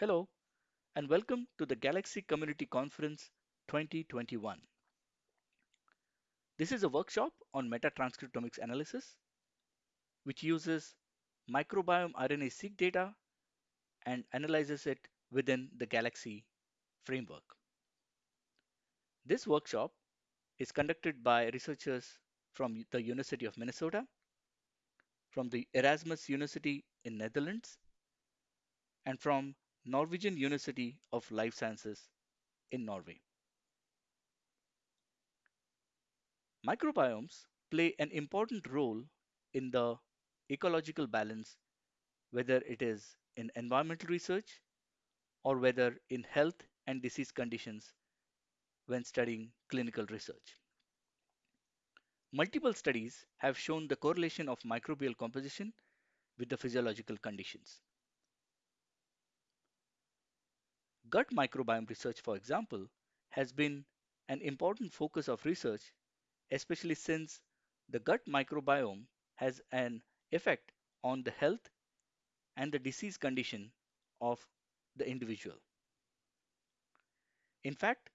Hello, and welcome to the Galaxy Community Conference 2021. This is a workshop on metatranscriptomics analysis, which uses microbiome RNA-seq data and analyzes it within the Galaxy framework. This workshop is conducted by researchers from the University of Minnesota, from the Erasmus University in Netherlands, and from Norwegian University of Life Sciences in Norway. Microbiomes play an important role in the ecological balance, whether it is in environmental research or whether in health and disease conditions when studying clinical research. Multiple studies have shown the correlation of microbial composition with the physiological conditions. Gut microbiome research, for example, has been an important focus of research, especially since the gut microbiome has an effect on the health and the disease condition of the individual. In fact,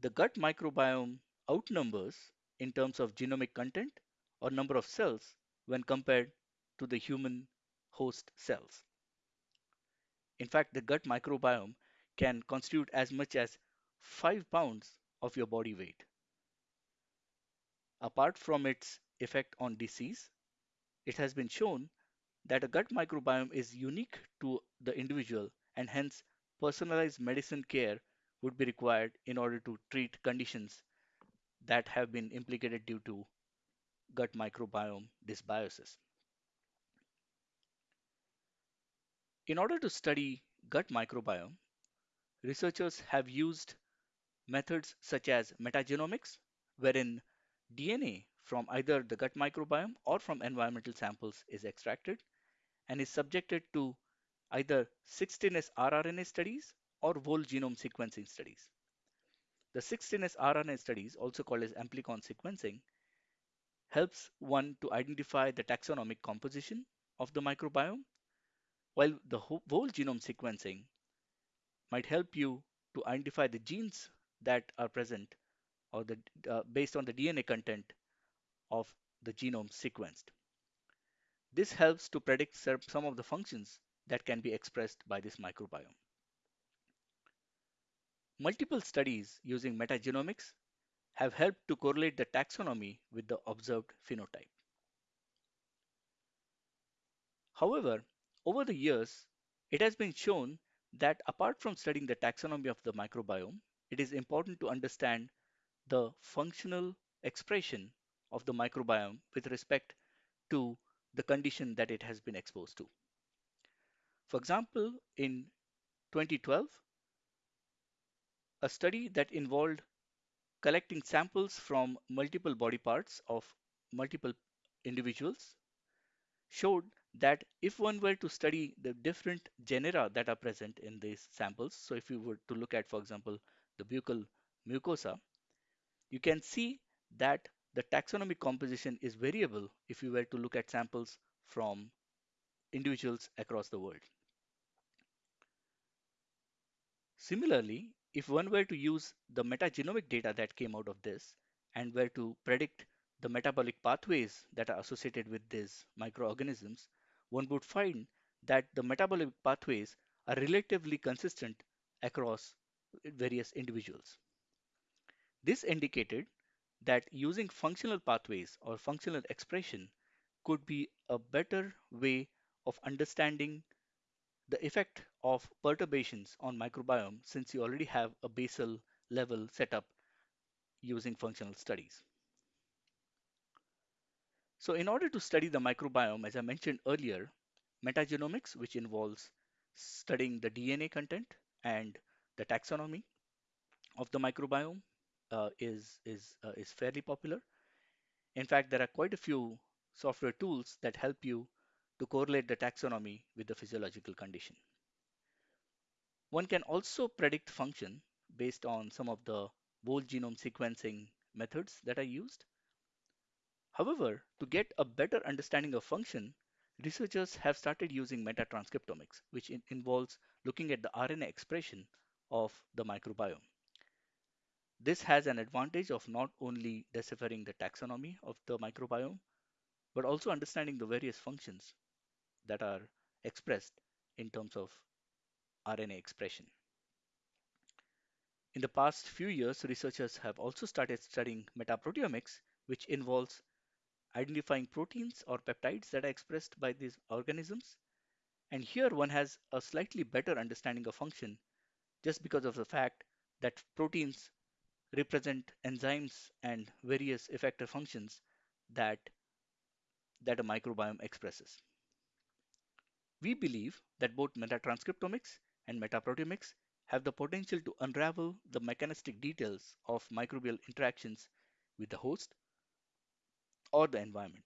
the gut microbiome outnumbers in terms of genomic content or number of cells when compared to the human host cells. In fact, the gut microbiome can constitute as much as 5 pounds of your body weight. Apart from its effect on disease, it has been shown that a gut microbiome is unique to the individual and hence personalized medicine care would be required in order to treat conditions that have been implicated due to gut microbiome dysbiosis. In order to study gut microbiome, researchers have used methods such as metagenomics, wherein DNA from either the gut microbiome or from environmental samples is extracted and is subjected to either 16S rRNA studies or whole genome sequencing studies. The 16S rRNA studies, also called as amplicon sequencing, helps one to identify the taxonomic composition of the microbiome, while the whole genome sequencing might help you to identify the genes that are present or the, uh, based on the DNA content of the genome sequenced. This helps to predict some of the functions that can be expressed by this microbiome. Multiple studies using metagenomics have helped to correlate the taxonomy with the observed phenotype. However, over the years, it has been shown that apart from studying the taxonomy of the microbiome, it is important to understand the functional expression of the microbiome with respect to the condition that it has been exposed to. For example, in 2012, a study that involved collecting samples from multiple body parts of multiple individuals showed that if one were to study the different genera that are present in these samples, so if you were to look at, for example, the buccal mucosa, you can see that the taxonomic composition is variable if you were to look at samples from individuals across the world. Similarly, if one were to use the metagenomic data that came out of this and were to predict the metabolic pathways that are associated with these microorganisms, one would find that the metabolic pathways are relatively consistent across various individuals. This indicated that using functional pathways or functional expression could be a better way of understanding the effect of perturbations on microbiome since you already have a basal level set up using functional studies. So in order to study the microbiome, as I mentioned earlier, metagenomics, which involves studying the DNA content and the taxonomy of the microbiome uh, is, is, uh, is fairly popular. In fact, there are quite a few software tools that help you to correlate the taxonomy with the physiological condition. One can also predict function based on some of the whole genome sequencing methods that are used. However, to get a better understanding of function, researchers have started using metatranscriptomics, which in involves looking at the RNA expression of the microbiome. This has an advantage of not only deciphering the taxonomy of the microbiome, but also understanding the various functions that are expressed in terms of RNA expression. In the past few years, researchers have also started studying metaproteomics, which involves identifying proteins or peptides that are expressed by these organisms. And here one has a slightly better understanding of function just because of the fact that proteins represent enzymes and various effector functions that, that a microbiome expresses. We believe that both metatranscriptomics and metaproteomics have the potential to unravel the mechanistic details of microbial interactions with the host or the environment.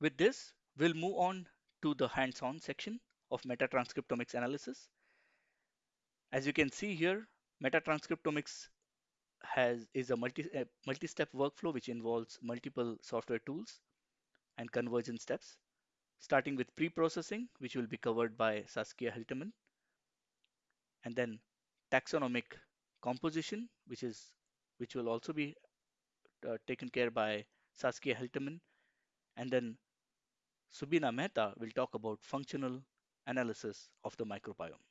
With this, we'll move on to the hands-on section of metatranscriptomics analysis. As you can see here, metatranscriptomics has is a multi a multi-step workflow which involves multiple software tools and conversion steps, starting with pre-processing, which will be covered by Saskia Hiltemann, and then taxonomic composition, which is which will also be uh, taken care by Saskia Hiltemann, and then Subina Mehta will talk about functional analysis of the microbiome.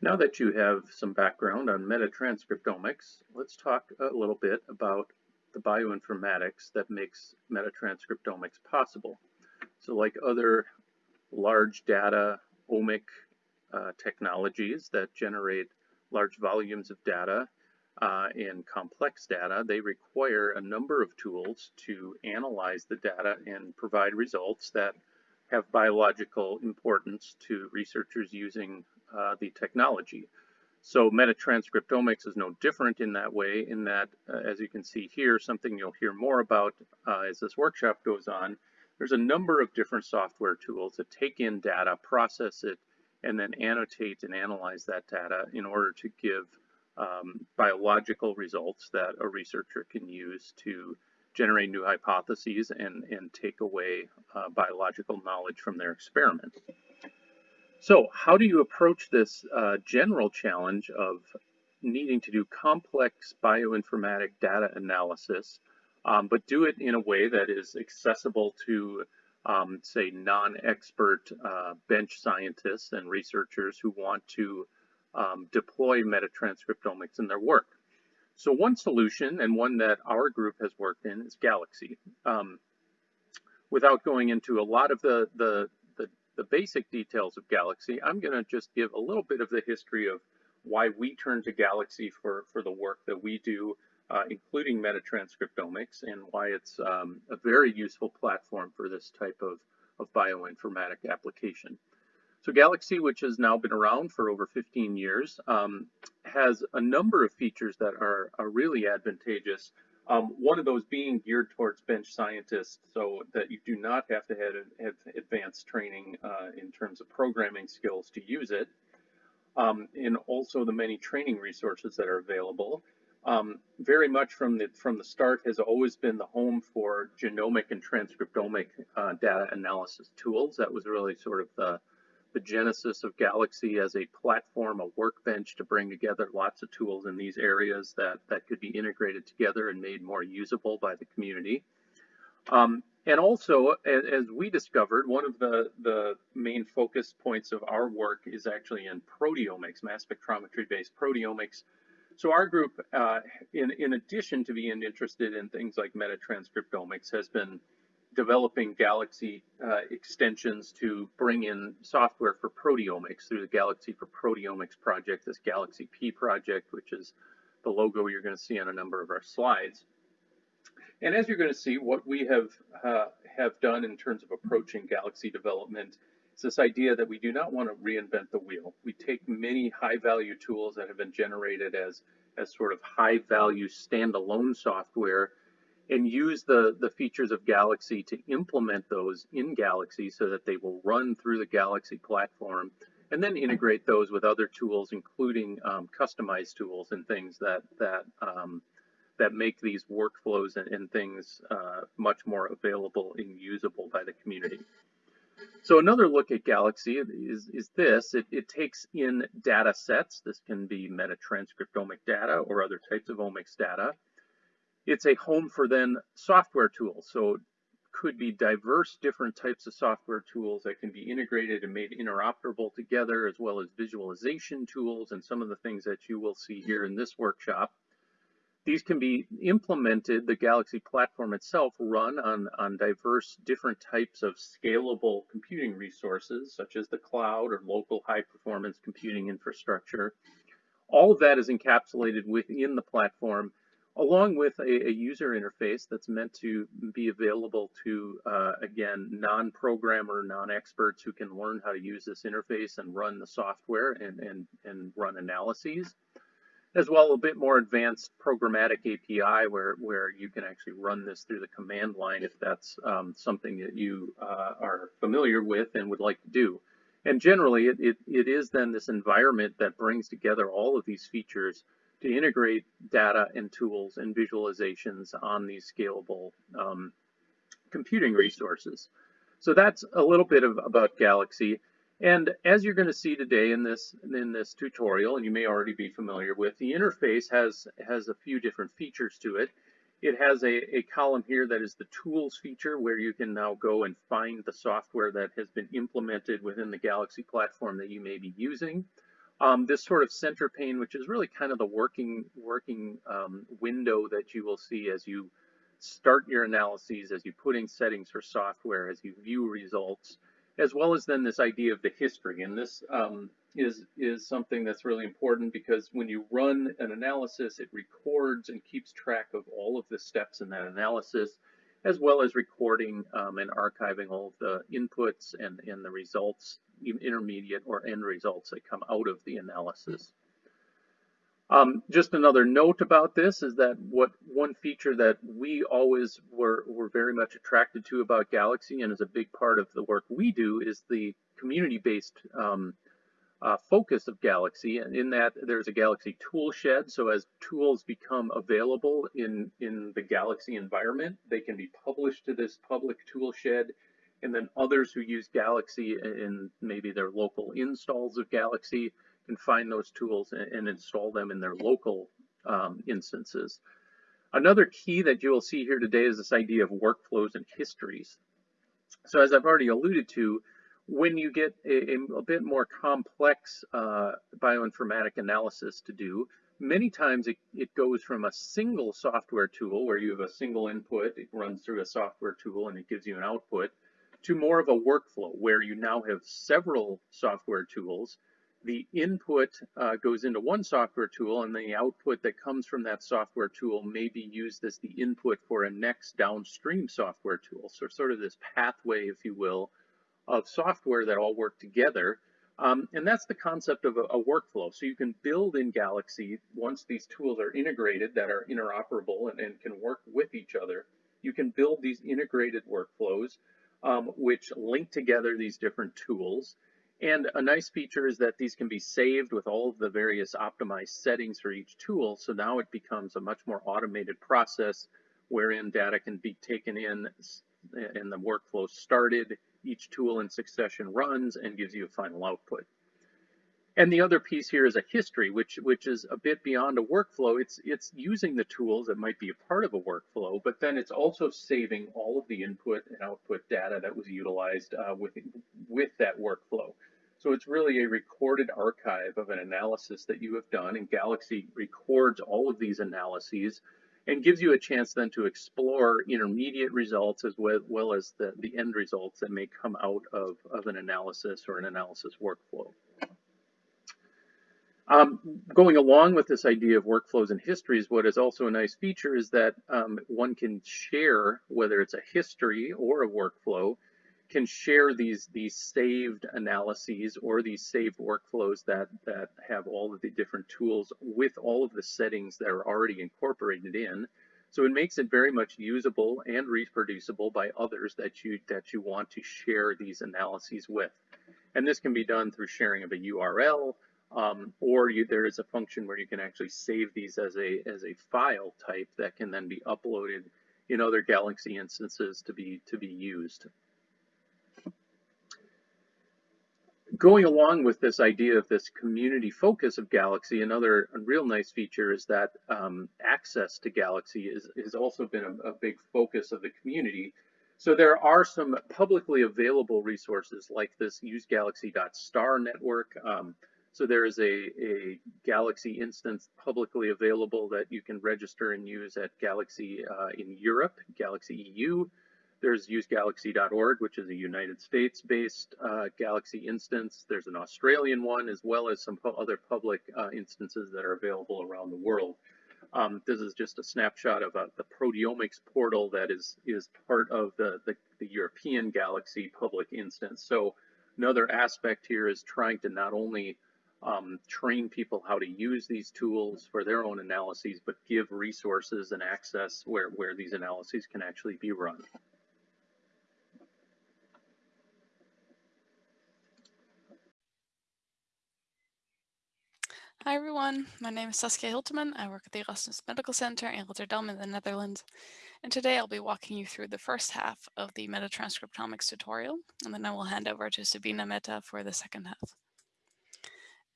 Now that you have some background on metatranscriptomics, let's talk a little bit about the bioinformatics that makes metatranscriptomics possible. So like other large data omic uh, technologies that generate large volumes of data uh, and complex data, they require a number of tools to analyze the data and provide results that have biological importance to researchers using uh, the technology. So metatranscriptomics is no different in that way, in that, uh, as you can see here, something you'll hear more about uh, as this workshop goes on, there's a number of different software tools that take in data, process it, and then annotate and analyze that data in order to give um, biological results that a researcher can use to generate new hypotheses and, and take away uh, biological knowledge from their experiment. So how do you approach this uh, general challenge of needing to do complex bioinformatic data analysis, um, but do it in a way that is accessible to, um, say, non-expert uh, bench scientists and researchers who want to um, deploy metatranscriptomics in their work? So one solution, and one that our group has worked in, is Galaxy. Um, without going into a lot of the, the the basic details of Galaxy, I'm going to just give a little bit of the history of why we turn to Galaxy for, for the work that we do, uh, including metatranscriptomics, and why it's um, a very useful platform for this type of, of bioinformatic application. So Galaxy, which has now been around for over 15 years, um, has a number of features that are, are really advantageous um, one of those being geared towards bench scientists so that you do not have to have, have advanced training uh, in terms of programming skills to use it. Um, and also the many training resources that are available. Um, very much from the from the start has always been the home for genomic and transcriptomic uh, data analysis tools. That was really sort of the the genesis of Galaxy as a platform, a workbench to bring together lots of tools in these areas that, that could be integrated together and made more usable by the community. Um, and also, as, as, we discovered, one of the, the main focus points of our work is actually in proteomics, mass spectrometry-based proteomics. So our group, uh, in, in addition to being interested in things like metatranscriptomics, has been developing Galaxy uh, extensions to bring in software for proteomics through the Galaxy for Proteomics project, this Galaxy P project, which is the logo you're going to see on a number of our slides. And as you're going to see, what we have uh, have done in terms of approaching Galaxy development is this idea that we do not want to reinvent the wheel. We take many high-value tools that have been generated as as sort of high-value standalone software and use the, the features of Galaxy to implement those in Galaxy so that they will run through the Galaxy platform and then integrate those with other tools, including um, customized tools and things that, that, um, that make these workflows and, and things uh, much more available and usable by the community. So another look at Galaxy is, is this. It, it, takes in data sets. This can be metatranscriptomic data or other types of omics data. It's a home for then software tools. So it could be diverse different types of software tools that can be integrated and made interoperable together, as well as visualization tools and some of the things that you will see here in this workshop. These can be implemented, the Galaxy platform itself, run on, on diverse different types of scalable computing resources, such as the cloud or local high performance computing infrastructure. All of that is encapsulated within the platform along with a, a, user interface that's meant to be available to, uh, again, non-programmer, non-experts who can learn how to use this interface and run the software and, and, and run analyses, as well a bit more advanced programmatic API where, where you can actually run this through the command line if that's um, something that you uh, are familiar with and would like to do. And generally, it, it, it is then this environment that brings together all of these features to integrate data and tools and visualizations on these scalable um, computing resources. So that's a little bit of, about Galaxy. And as you're going to see today in this in this tutorial, and you may already be familiar with, the interface has has a few different features to it. It has a, a column here that is the tools feature where you can now go and find the software that has been implemented within the Galaxy platform that you may be using. Um, this sort of center pane, which is really kind of the working working um, window that you will see as you start your analyses, as you put in settings for software, as you view results, as well as then this idea of the history. And this um, is, is something that's really important because when you run an analysis, it records and keeps track of all of the steps in that analysis, as well as recording um, and archiving all of the inputs and, and the results intermediate or end results that come out of the analysis. Um, just another note about this is that what one feature that we always were, were very much attracted to about Galaxy and is a big part of the work we do is the community-based um, uh, focus of Galaxy. And in that there's a Galaxy tool shed. So as tools become available in in the Galaxy environment they can be published to this public tool shed and then others who use Galaxy in maybe their local installs of Galaxy can find those tools and, and install them in their local um, instances. Another key that you will see here today is this idea of workflows and histories. So as I've already alluded to, when you get a, a bit more complex uh, bioinformatic analysis to do, many times it, it goes from a single software tool where you have a single input, it runs through a software tool and it gives you an output, to more of a workflow where you now have several software tools. The input uh, goes into one software tool and the output that comes from that software tool may be used as the input for a next downstream software tool. So sort of this pathway, if you will, of software that all work together. Um, and that's the concept of a, a, workflow. So you can build in Galaxy, once these tools are integrated that are interoperable and, and can work with each other, you can build these integrated workflows um, which link together these different tools. And a nice feature is that these can be saved with all of the various optimized settings for each tool. So now it becomes a much more automated process wherein data can be taken in and the workflow started, each tool in succession runs and gives you a final output. And the other piece here is a history, which which is a bit beyond a workflow. It's it's using the tools that might be a part of a workflow, but then it's also saving all of the input and output data that was utilized uh, with with that workflow. So it's really a recorded archive of an analysis that you have done, and Galaxy records all of these analyses and gives you a chance then to explore intermediate results as well, well as the, the end results that may come out of, of an analysis or an analysis workflow. Um, going along with this idea of workflows and histories, what is also a nice feature is that um, one can share, whether it's a history or a workflow, can share these these saved analyses or these saved workflows that that have all of the different tools with all of the settings that are already incorporated in. So it makes it very much usable and reproducible by others that you that you want to share these analyses with. And this can be done through sharing of a URL, um, or you, there is a function where you can actually save these as a as a file type that can then be uploaded in other Galaxy instances to be to be used. going along with this idea of this community focus of Galaxy, another real nice feature is that um, access to Galaxy is, has also been a, a, big focus of the community. So there are some publicly available resources like this usegalaxy.star network. Um, so there is a, a, Galaxy instance publicly available that you can register and use at Galaxy uh, in Europe, Galaxy EU. There's usegalaxy.org, which is a United States-based uh, Galaxy instance. There's an Australian one, as well as some other public uh, instances that are available around the world. Um, this is just a snapshot of uh, the proteomics portal that is is part of the, the, the European Galaxy public instance. So another aspect here is trying to not only um, train people how to use these tools for their own analyses, but give resources and access where, where these analyses can actually be run. Hi everyone, my name is Saskia Hiltemann. I work at the Erasmus Medical Center in Rotterdam in the Netherlands. And today I'll be walking you through the first half of the metatranscriptomics tutorial, and then I will hand over to Subina Mehta for the second half.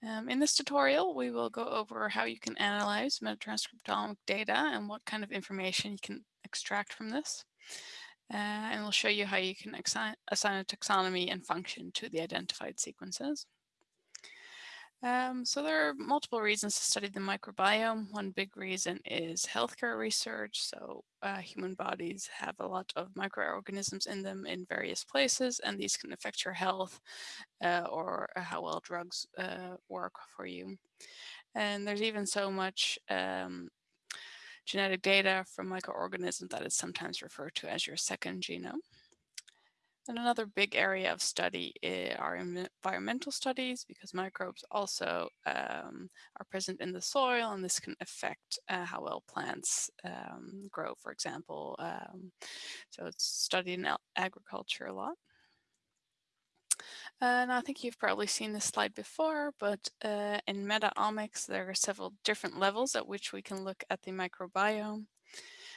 Um, in this tutorial, we will go over how you can analyze metatranscriptomic data and what kind of information you can extract from this. Uh, and we'll show you how you can assign a taxonomy and function to the identified sequences. Um, so there are multiple reasons to study the microbiome. One big reason is healthcare research. So uh, human bodies have a lot of microorganisms in them in various places, and these can affect your health uh, or how well drugs uh, work for you. And there's even so much um, genetic data from microorganisms that is sometimes referred to as your second genome. And another big area of study are environmental studies because microbes also um, are present in the soil and this can affect uh, how well plants um, grow, for example. Um, so it's studied in agriculture a lot. And I think you've probably seen this slide before, but uh, in metaomics, there are several different levels at which we can look at the microbiome.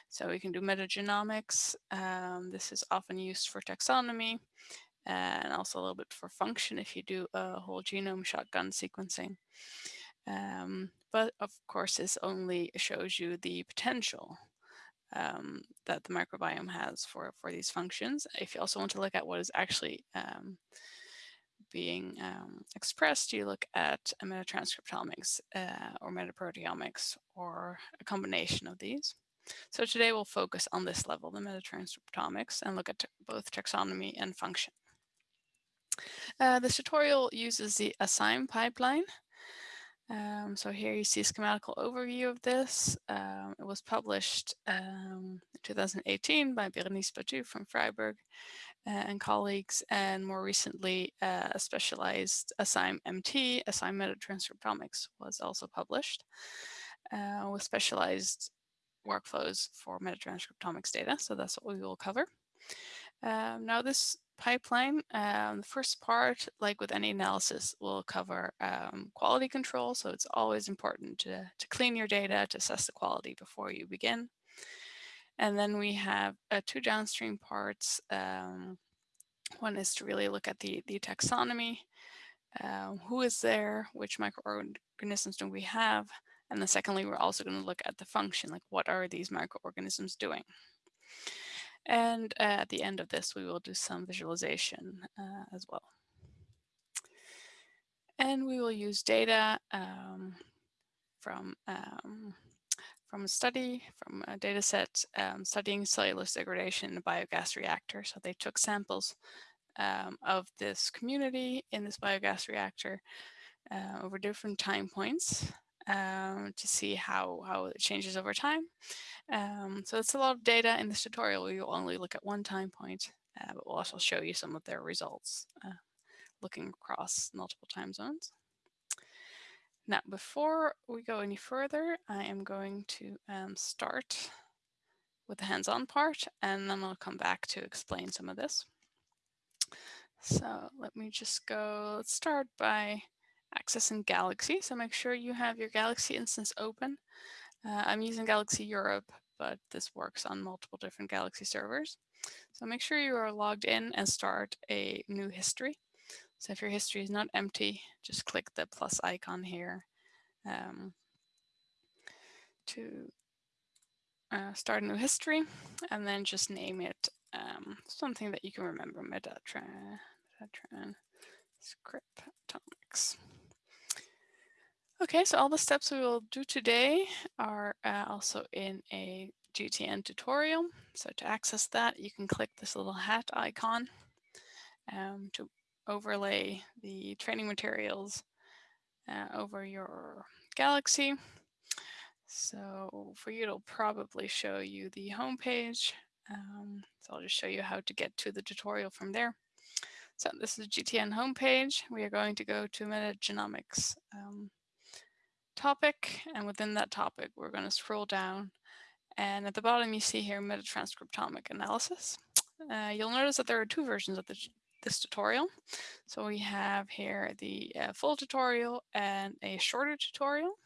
So we can do metagenomics. Um, this is often used for taxonomy and also a little bit for function if you do a whole genome shotgun sequencing. Um, but of course, this only shows you the potential um, that the microbiome has for, for these functions. If you also want to look at what is actually um, being um, expressed, you look at metatranscriptomics uh, or metaproteomics or a combination of these. So today we'll focus on this level, the metatranscriptomics, and look at both taxonomy and function. Uh, this tutorial uses the ASaiM pipeline. Um, so here you see a schematical overview of this. Um, it was published um, in 2018 by Bérénice Batut from Freiburg uh, and colleagues, and more recently uh, a specialized ASaiM MT, ASaiM Metatranscriptomics was also published uh, with specialized workflows for metatranscriptomics data. So that's what we will cover. Um, now this pipeline, um, the first part, like with any analysis, will cover um, quality control. So it's always important to, to clean your data, to assess the quality before you begin. And then we have uh, two downstream parts. Um, one is to really look at the, the taxonomy. Uh, who is there? Which microorganisms do we have? And then secondly, we're also going to look at the function, like what are these microorganisms doing? And uh, at the end of this, we will do some visualization uh, as well. And we will use data um, from um, from a study, from a data set um, studying cellulose degradation in a biogas reactor. So they took samples um, of this community in this biogas reactor uh, over different time points um, to see how, how it changes over time. Um, so it's a lot of data in this tutorial. We will only look at one time point, uh, but we'll also show you some of their results uh, looking across multiple time zones. Now, before we go any further, I am going to um, start with the hands-on part, and then I'll come back to explain some of this. So let me just go, let's start by accessing Galaxy. So make sure you have your Galaxy instance open. Uh, I'm using Galaxy Europe, but this works on multiple different Galaxy servers. So make sure you are logged in and start a new history. So if your history is not empty, just click the plus icon here um, to uh, start a new history and then just name it um, something that you can remember, Metatran, Metatran scriptomics. Okay, so all the steps we will do today are uh, also in a GTN tutorial. So to access that, you can click this little hat icon um, to overlay the training materials uh, over your Galaxy. So for you, it'll probably show you the home page. Um, so I'll just show you how to get to the tutorial from there. So this is the GTN homepage. We are going to go to metagenomics um, topic, and within that topic, we're going to scroll down. And at the bottom, you see here metatranscriptomic analysis. Uh, you'll notice that there are two versions of the, this tutorial. So we have here the uh, full tutorial and a shorter tutorial.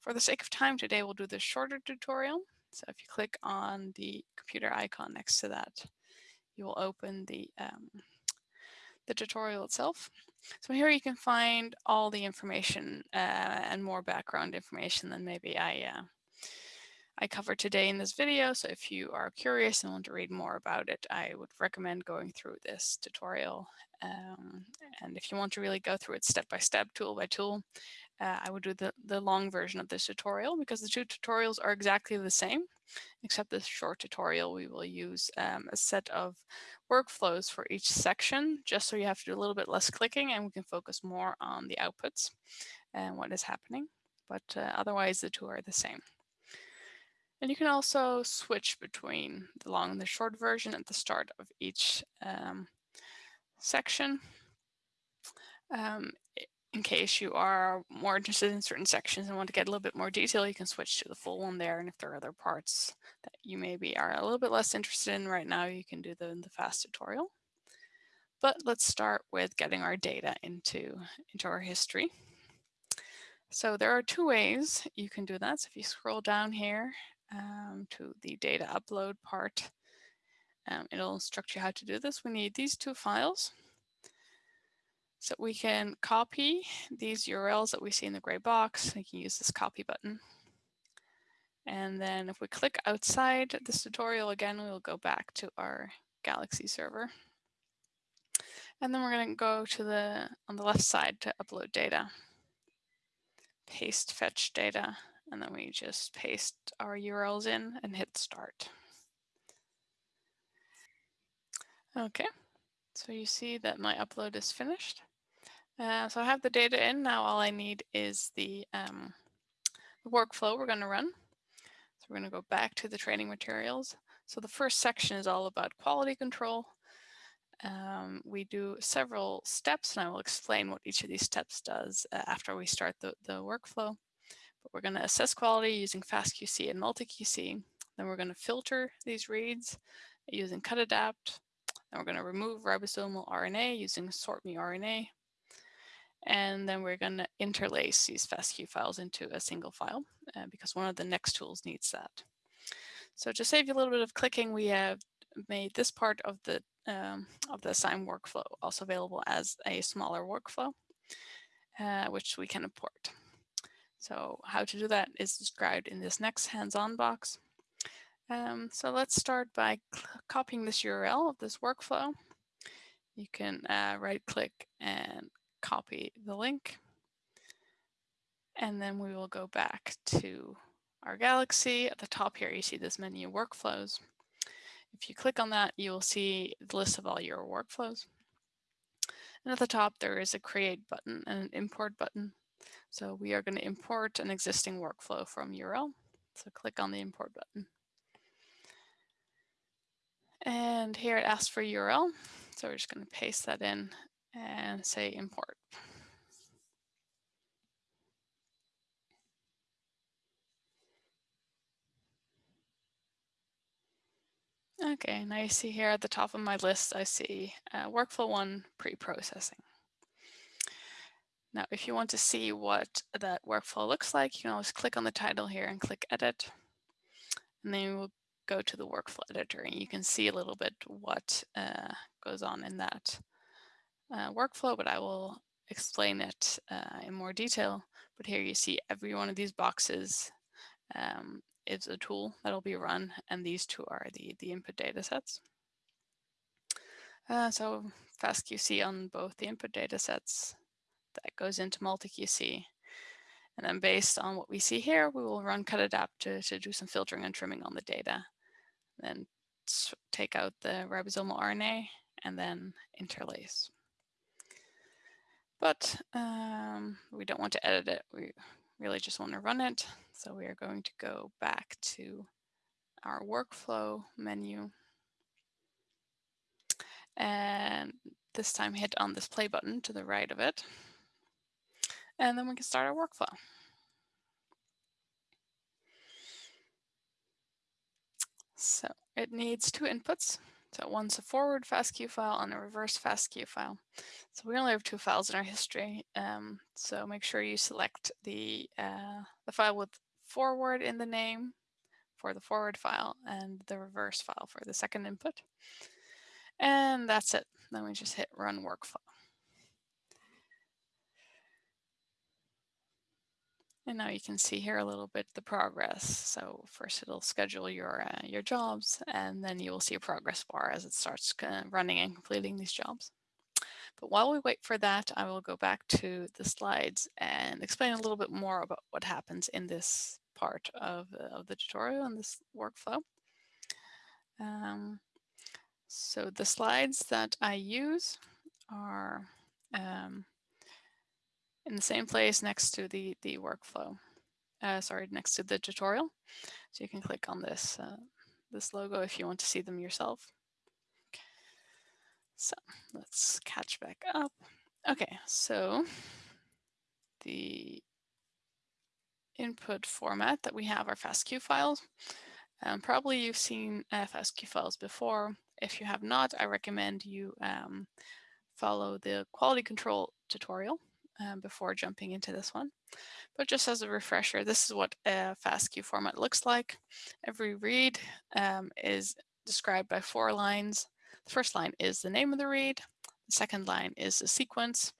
For the sake of time today, we'll do the shorter tutorial. So if you click on the computer icon next to that, you will open the, um, the tutorial itself. So here you can find all the information uh, and more background information than maybe I uh, I covered today in this video. So if you are curious and want to read more about it, I would recommend going through this tutorial. Um, and if you want to really go through it step by step, tool by tool, uh, I would do the, the long version of this tutorial because the two tutorials are exactly the same, except this short tutorial we will use um, a set of workflows for each section, just so you have to do a little bit less clicking and we can focus more on the outputs and what is happening. But uh, otherwise the two are the same. And you can also switch between the long and the short version at the start of each um, section. Um, in case you are more interested in certain sections and want to get a little bit more detail, you can switch to the full one there. And if there are other parts that you maybe are a little bit less interested in right now, you can do the, the fast tutorial. But let's start with getting our data into, into our history. So there are two ways you can do that. So if you scroll down here um, to the data upload part, um, it'll instruct you how to do this. We need these two files. So we can copy these URLs that we see in the gray box. We can use this copy button. And then if we click outside this tutorial again, we will go back to our Galaxy server. And then we're going to go to the on the left side to upload data. Paste fetch data. And then we just paste our URLs in and hit start. Okay, so you see that my upload is finished. Uh, so I have the data in. Now all I need is the, um, the workflow we're going to run. So we're going to go back to the training materials. So the first section is all about quality control. Um, we do several steps, and I will explain what each of these steps does uh, after we start the, the workflow. But we're going to assess quality using FastQC and MultiQC. Then we're going to filter these reads using cutadapt. Then we're going to remove ribosomal RNA using SortMeRNA. And then we're going to interlace these FASTQ files into a single file uh, because one of the next tools needs that. So to save you a little bit of clicking, we have made this part of the um, of the ASaiM workflow also available as a smaller workflow, uh, which we can import. So how to do that is described in this next hands-on box. Um, so let's start by copying this URL of this workflow. You can uh, right click and copy the link. And then we will go back to our Galaxy. At the top here, you see this menu workflows. If you click on that, you will see the list of all your workflows. And at the top, there is a create button and an import button. So we are going to import an existing workflow from URL. So click on the import button. And here it asks for URL. So we're just going to paste that in and say import. Okay, now you see here at the top of my list, I see uh, workflow one pre-processing. Now, if you want to see what that workflow looks like, you can always click on the title here and click edit. And then we'll go to the workflow editor and you can see a little bit what uh, goes on in that uh, workflow, but I will explain it uh, in more detail. But here you see every one of these boxes um, is a tool that'll be run, and these two are the, the input data sets. Uh, so FastQC on both the input data sets that goes into MultiQC. And then based on what we see here, we will run cutadapt to, to do some filtering and trimming on the data. Then take out the ribosomal RNA and then interlace. But um, we don't want to edit it. We really just want to run it. So we are going to go back to our workflow menu. And this time hit on this play button to the right of it. And then we can start our workflow. So it needs two inputs. So one's a forward FASTQ file and a reverse FASTQ file. So we only have two files in our history. Um, so make sure you select the, uh, the file with forward in the name for the forward file and the reverse file for the second input. And that's it. Then we just hit run workflow. And now you can see here a little bit the progress. So first it'll schedule your uh, your jobs, and then you will see a progress bar as it starts uh, running and completing these jobs. But while we wait for that, I will go back to the slides and explain a little bit more about what happens in this part of, uh, of the tutorial and this workflow. Um, so the slides that I use are um, in the same place next to the, the workflow, uh, sorry, next to the tutorial. So you can click on this, uh, this logo if you want to see them yourself. So let's catch back up. Okay, so the input format that we have are FASTQ files. Um, probably you've seen uh, FASTQ files before. If you have not, I recommend you um, follow the quality control tutorial um, before jumping into this one. But just as a refresher, this is what a FASTQ format looks like. Every read um, is described by four lines. The first line is the name of the read. The second line is the sequence.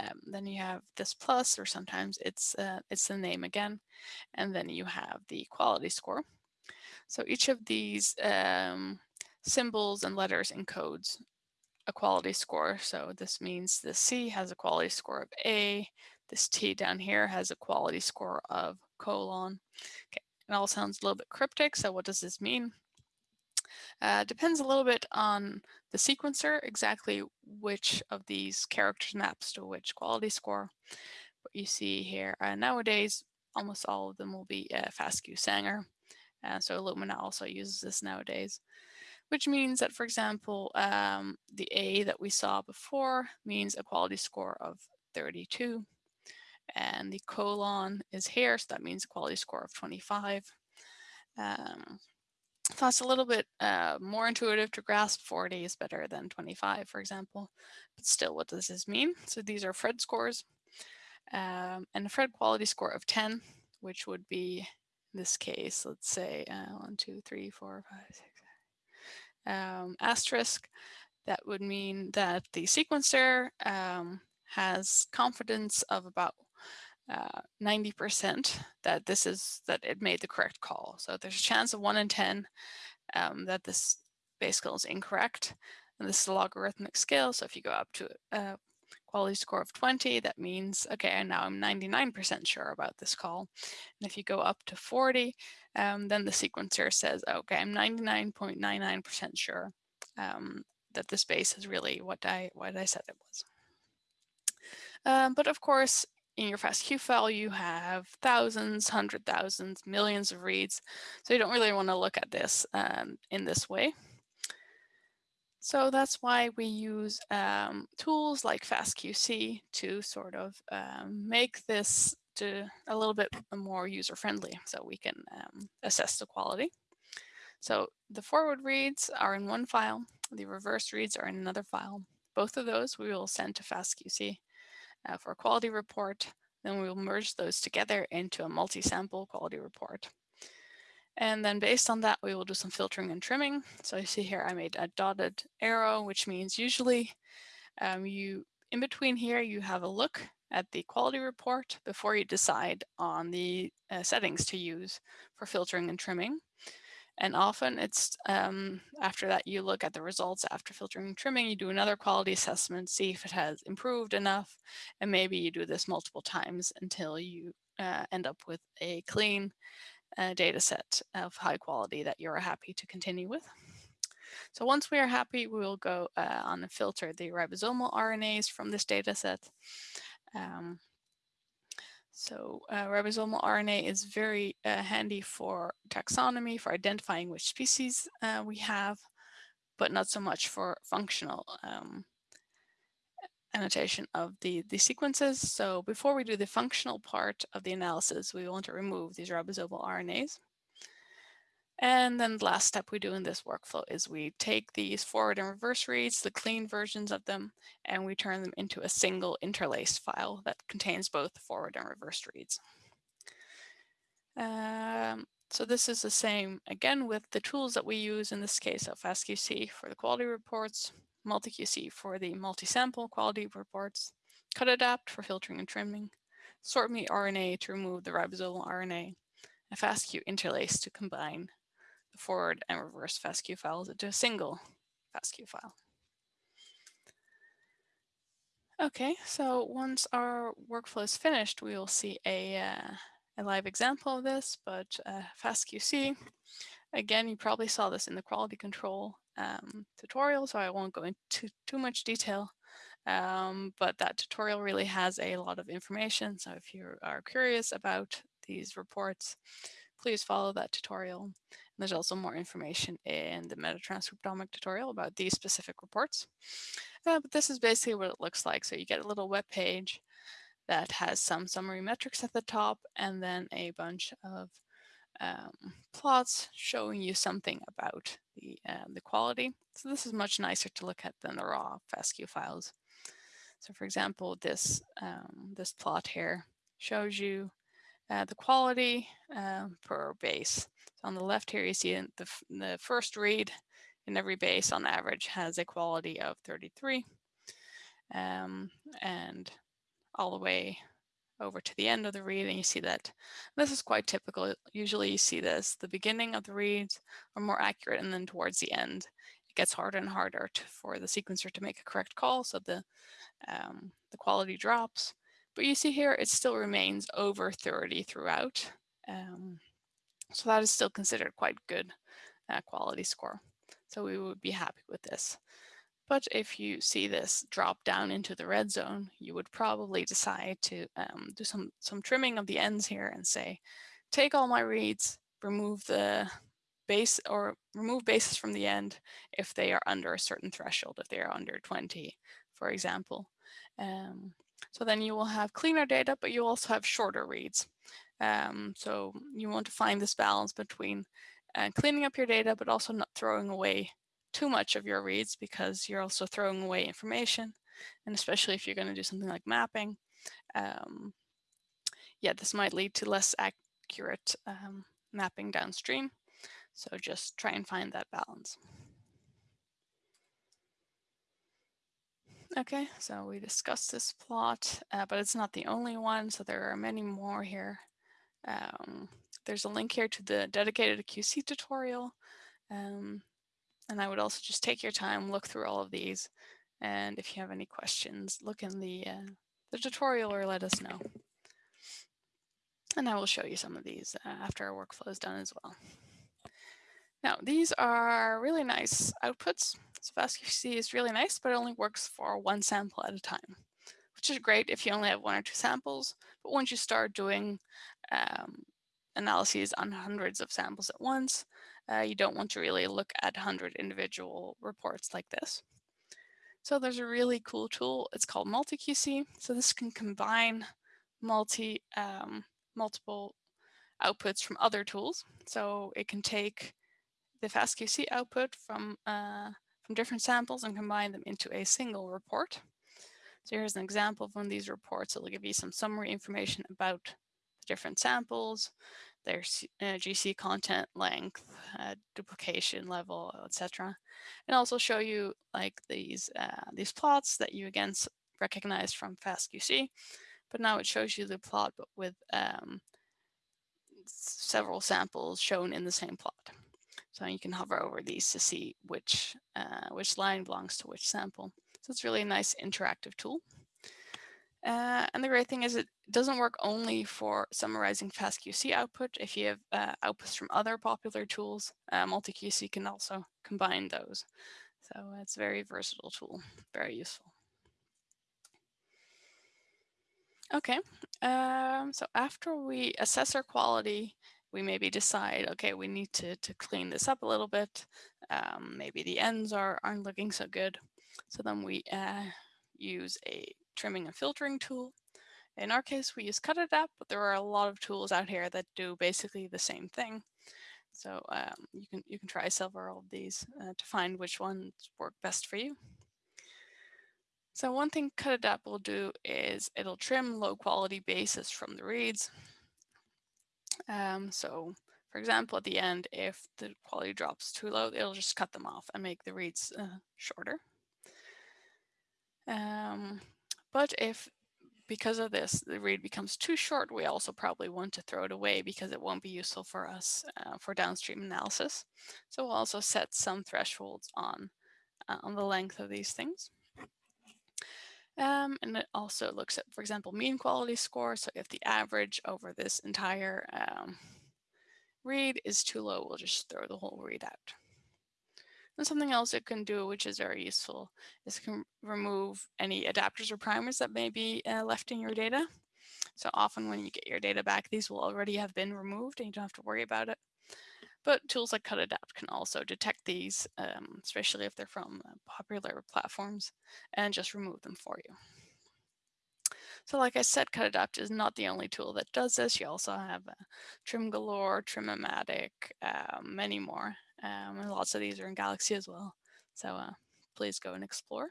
Um, then you have this plus, or sometimes it's uh, it's the name again, and then you have the quality score. So each of these um, symbols and letters encodes a quality score. So this means the C has a quality score of A. This T down here has a quality score of colon. Okay, it all sounds a little bit cryptic. So what does this mean? Uh, depends a little bit on the sequencer, exactly which of these characters maps to which quality score. But you see here, uh, nowadays, almost all of them will be uh, FASTQ Sanger. Uh, so Illumina also uses this nowadays which means that, for example, um, the A that we saw before means a quality score of 32. And the colon is here, so that means a quality score of 25. Um, that's a little bit uh, more intuitive to grasp. 40 is better than 25, for example. But still, what does this mean? So these are Phred scores. Um, and a Phred quality score of 10, which would be, in this case, let's say uh, 1, 2, 3, 4, 5, 6, um, asterisk, that would mean that the sequencer um, has confidence of about 90% uh, that this is that it made the correct call. So there's a chance of one in 10 um, that this base call is incorrect. And this is a logarithmic scale. So if you go up to a quality score of 20, that means, okay, now I'm 99% sure about this call. And if you go up to 40, um, then the sequencer says, okay, I'm 99.99% sure um, that this base is really what I, what I said it was. Um, but of course, in your FASTQ file, you have thousands, hundred thousands, millions of reads. So you don't really want to look at this um, in this way. So that's why we use um, tools like FastQC to sort of um, make this to a little bit more user-friendly so we can um, assess the quality. So the forward reads are in one file, the reverse reads are in another file. Both of those we will send to FastQC uh, for a quality report. Then we will merge those together into a multi-sample quality report. And then based on that, we will do some filtering and trimming. So you see here, I made a dotted arrow, which means usually um, you, in between here, you have a look at the quality report before you decide on the uh, settings to use for filtering and trimming. And often it's um, after that you look at the results after filtering and trimming, you do another quality assessment, see if it has improved enough, and maybe you do this multiple times until you uh, end up with a clean uh, data set of high quality that you're happy to continue with. So once we are happy, we will go uh, on and filter the ribosomal RNAs from this data set. Um, so uh, ribosomal RNA is very uh, handy for taxonomy, for identifying which species uh, we have, but not so much for functional um, annotation of the, the sequences. So before we do the functional part of the analysis, we want to remove these ribosomal RNAs. And then the last step we do in this workflow is we take these forward and reverse reads, the clean versions of them, and we turn them into a single interlaced file that contains both forward and reverse reads. Um, so this is the same again with the tools that we use in this case of FastQC for the quality reports, MultiQC for the multi-sample quality reports, CutAdapt for filtering and trimming, SortMeRNA to remove the ribosomal RNA, and FastQ interlace to combine forward and reverse FASTQ files into a single FASTQ file. Okay, so once our workflow is finished, we will see a, uh, a live example of this, but uh, FastQC, again, you probably saw this in the quality control um, tutorial, so I won't go into too much detail, um, but that tutorial really has a lot of information. So if you are curious about these reports, please follow that tutorial. And There's also more information in the metatranscriptomic tutorial about these specific reports. Uh, but this is basically what it looks like. So you get a little web page that has some summary metrics at the top and then a bunch of um, plots showing you something about the, uh, the quality. So this is much nicer to look at than the raw FASTQ files. So for example, this, um, this plot here shows you uh, the quality uh, per base. So on the left here, you see the, the first read in every base on average has a quality of 33. Um, and all the way over to the end of the read and you see that this is quite typical. Usually you see this, the beginning of the reads are more accurate and then towards the end it gets harder and harder to, for the sequencer to make a correct call so the, um, the quality drops. But you see here, it still remains over 30 throughout. Um, so that is still considered quite good uh, quality score. So we would be happy with this. But if you see this drop down into the red zone, you would probably decide to um, do some, some trimming of the ends here and say, take all my reads, remove the base or remove bases from the end if they are under a certain threshold, if they are under 20, for example. Um, so then you will have cleaner data, but you also have shorter reads. Um, so you want to find this balance between uh, cleaning up your data, but also not throwing away too much of your reads because you're also throwing away information. And especially if you're going to do something like mapping, um, yeah, this might lead to less accurate um, mapping downstream. So just try and find that balance. Okay, so we discussed this plot, uh, but it's not the only one, so there are many more here. Um, there's a link here to the dedicated QC tutorial, um, and I would also just take your time, look through all of these, and if you have any questions, look in the, uh, the tutorial or let us know. And I will show you some of these uh, after our workflow is done as well. Now, these are really nice outputs. So FastQC is really nice, but it only works for one sample at a time, which is great if you only have one or two samples. But once you start doing um, analyses on hundreds of samples at once, uh, you don't want to really look at 100 individual reports like this. So there's a really cool tool. It's called MultiQC. So this can combine multi um, multiple outputs from other tools. So it can take the FastQC output from, uh, from different samples and combine them into a single report. So here's an example of one of these reports. It'll give you some summary information about the different samples, their uh, GC content length, uh, duplication level, etc. And also show you like these uh, these plots that you again recognize from FastQC, but now it shows you the plot but with um, several samples shown in the same plot. So you can hover over these to see which uh, which line belongs to which sample. So it's really a nice interactive tool. Uh, and the great thing is it doesn't work only for summarizing FastQC output. If you have uh, outputs from other popular tools, uh, MultiQC can also combine those. So it's a very versatile tool, very useful. Okay, um, so after we assess our quality, we maybe decide, okay, we need to, to clean this up a little bit. Um, maybe the ends are, aren't looking so good. So then we uh, use a trimming and filtering tool. In our case, we use Cut Cutadapt, but there are a lot of tools out here that do basically the same thing. So um, you can you can try several of these uh, to find which ones work best for you. So one thing Cut Cutadapt will do is it'll trim low quality bases from the reads. Um, so for example, at the end, if the quality drops too low, it'll just cut them off and make the reads uh, shorter. Um, but if because of this, the read becomes too short, we also probably want to throw it away because it won't be useful for us uh, for downstream analysis. So we'll also set some thresholds on, uh, on the length of these things. Um, and it also looks at, for example, mean quality score. So if the average over this entire um, read is too low, we'll just throw the whole read out. And something else it can do, which is very useful, is can remove any adapters or primers that may be uh, left in your data. So often when you get your data back, these will already have been removed and you don't have to worry about it. But tools like Cutadapt can also detect these, um, especially if they're from uh, popular platforms, and just remove them for you. So like I said, Cutadapt is not the only tool that does this. You also have uh, TrimGalore, Trimmomatic, uh, many more. Um, and lots of these are in Galaxy as well. So uh, please go and explore.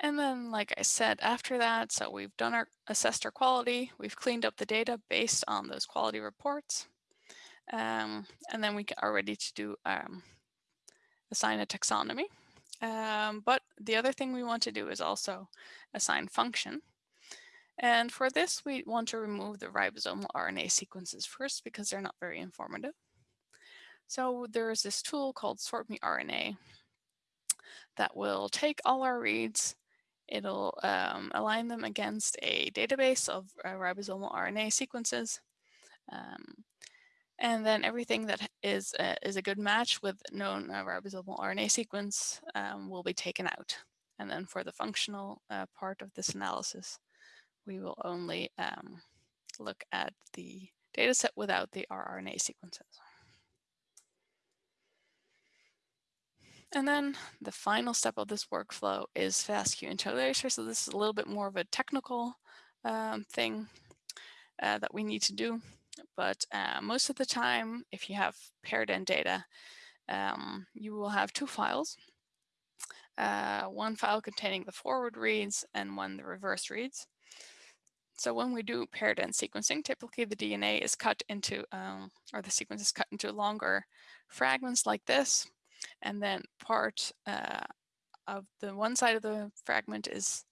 And then, like I said, after that, so we've done our assessed our quality, we've cleaned up the data based on those quality reports. Um, and then we are ready to do um, assign a taxonomy. Um, but the other thing we want to do is also assign function. And for this, we want to remove the ribosomal RNA sequences first because they're not very informative. So there's this tool called SortMeRNA that will take all our reads, it'll um, align them against a database of uh, ribosomal RNA sequences. Um, and then everything that is, uh, is a good match with known uh, ribosomal RNA sequence um, will be taken out. And then for the functional uh, part of this analysis, we will only um, look at the data set without the rRNA sequences. And then the final step of this workflow is FastQ interlacer. So this is a little bit more of a technical um, thing uh, that we need to do. But uh, most of the time, if you have paired end data, um, you will have two files. Uh, one file containing the forward reads and one the reverse reads. So when we do paired end sequencing, typically the DNA is cut into, um, or the sequence is cut into longer fragments like this. And then part uh, of the one side of the fragment is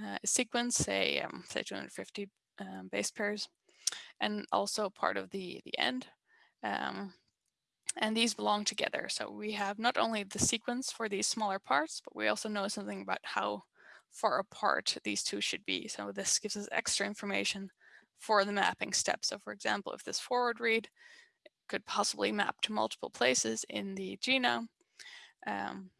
uh, a sequence, say, um, say 250 um, base pairs, and also part of the, the end. Um, and these belong together. So we have not only the sequence for these smaller parts, but we also know something about how far apart these two should be. So this gives us extra information for the mapping step. So for example, if this forward read could possibly map to multiple places in the genome, um,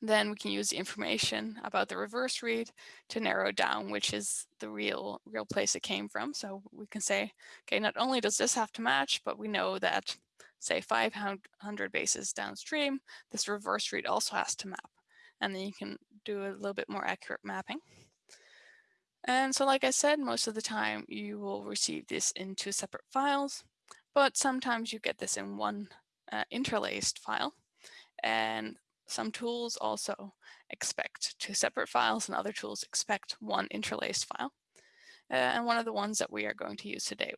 then we can use the information about the reverse read to narrow down which is the real real place it came from. So we can say, okay, not only does this have to match, but we know that say 500 bases downstream, this reverse read also has to map. And then you can do a little bit more accurate mapping. And so like I said, most of the time you will receive this in two separate files, but sometimes you get this in one uh, interlaced file. And some tools also expect two separate files and other tools expect one interlaced file. Uh, and one of the ones that we are going to use today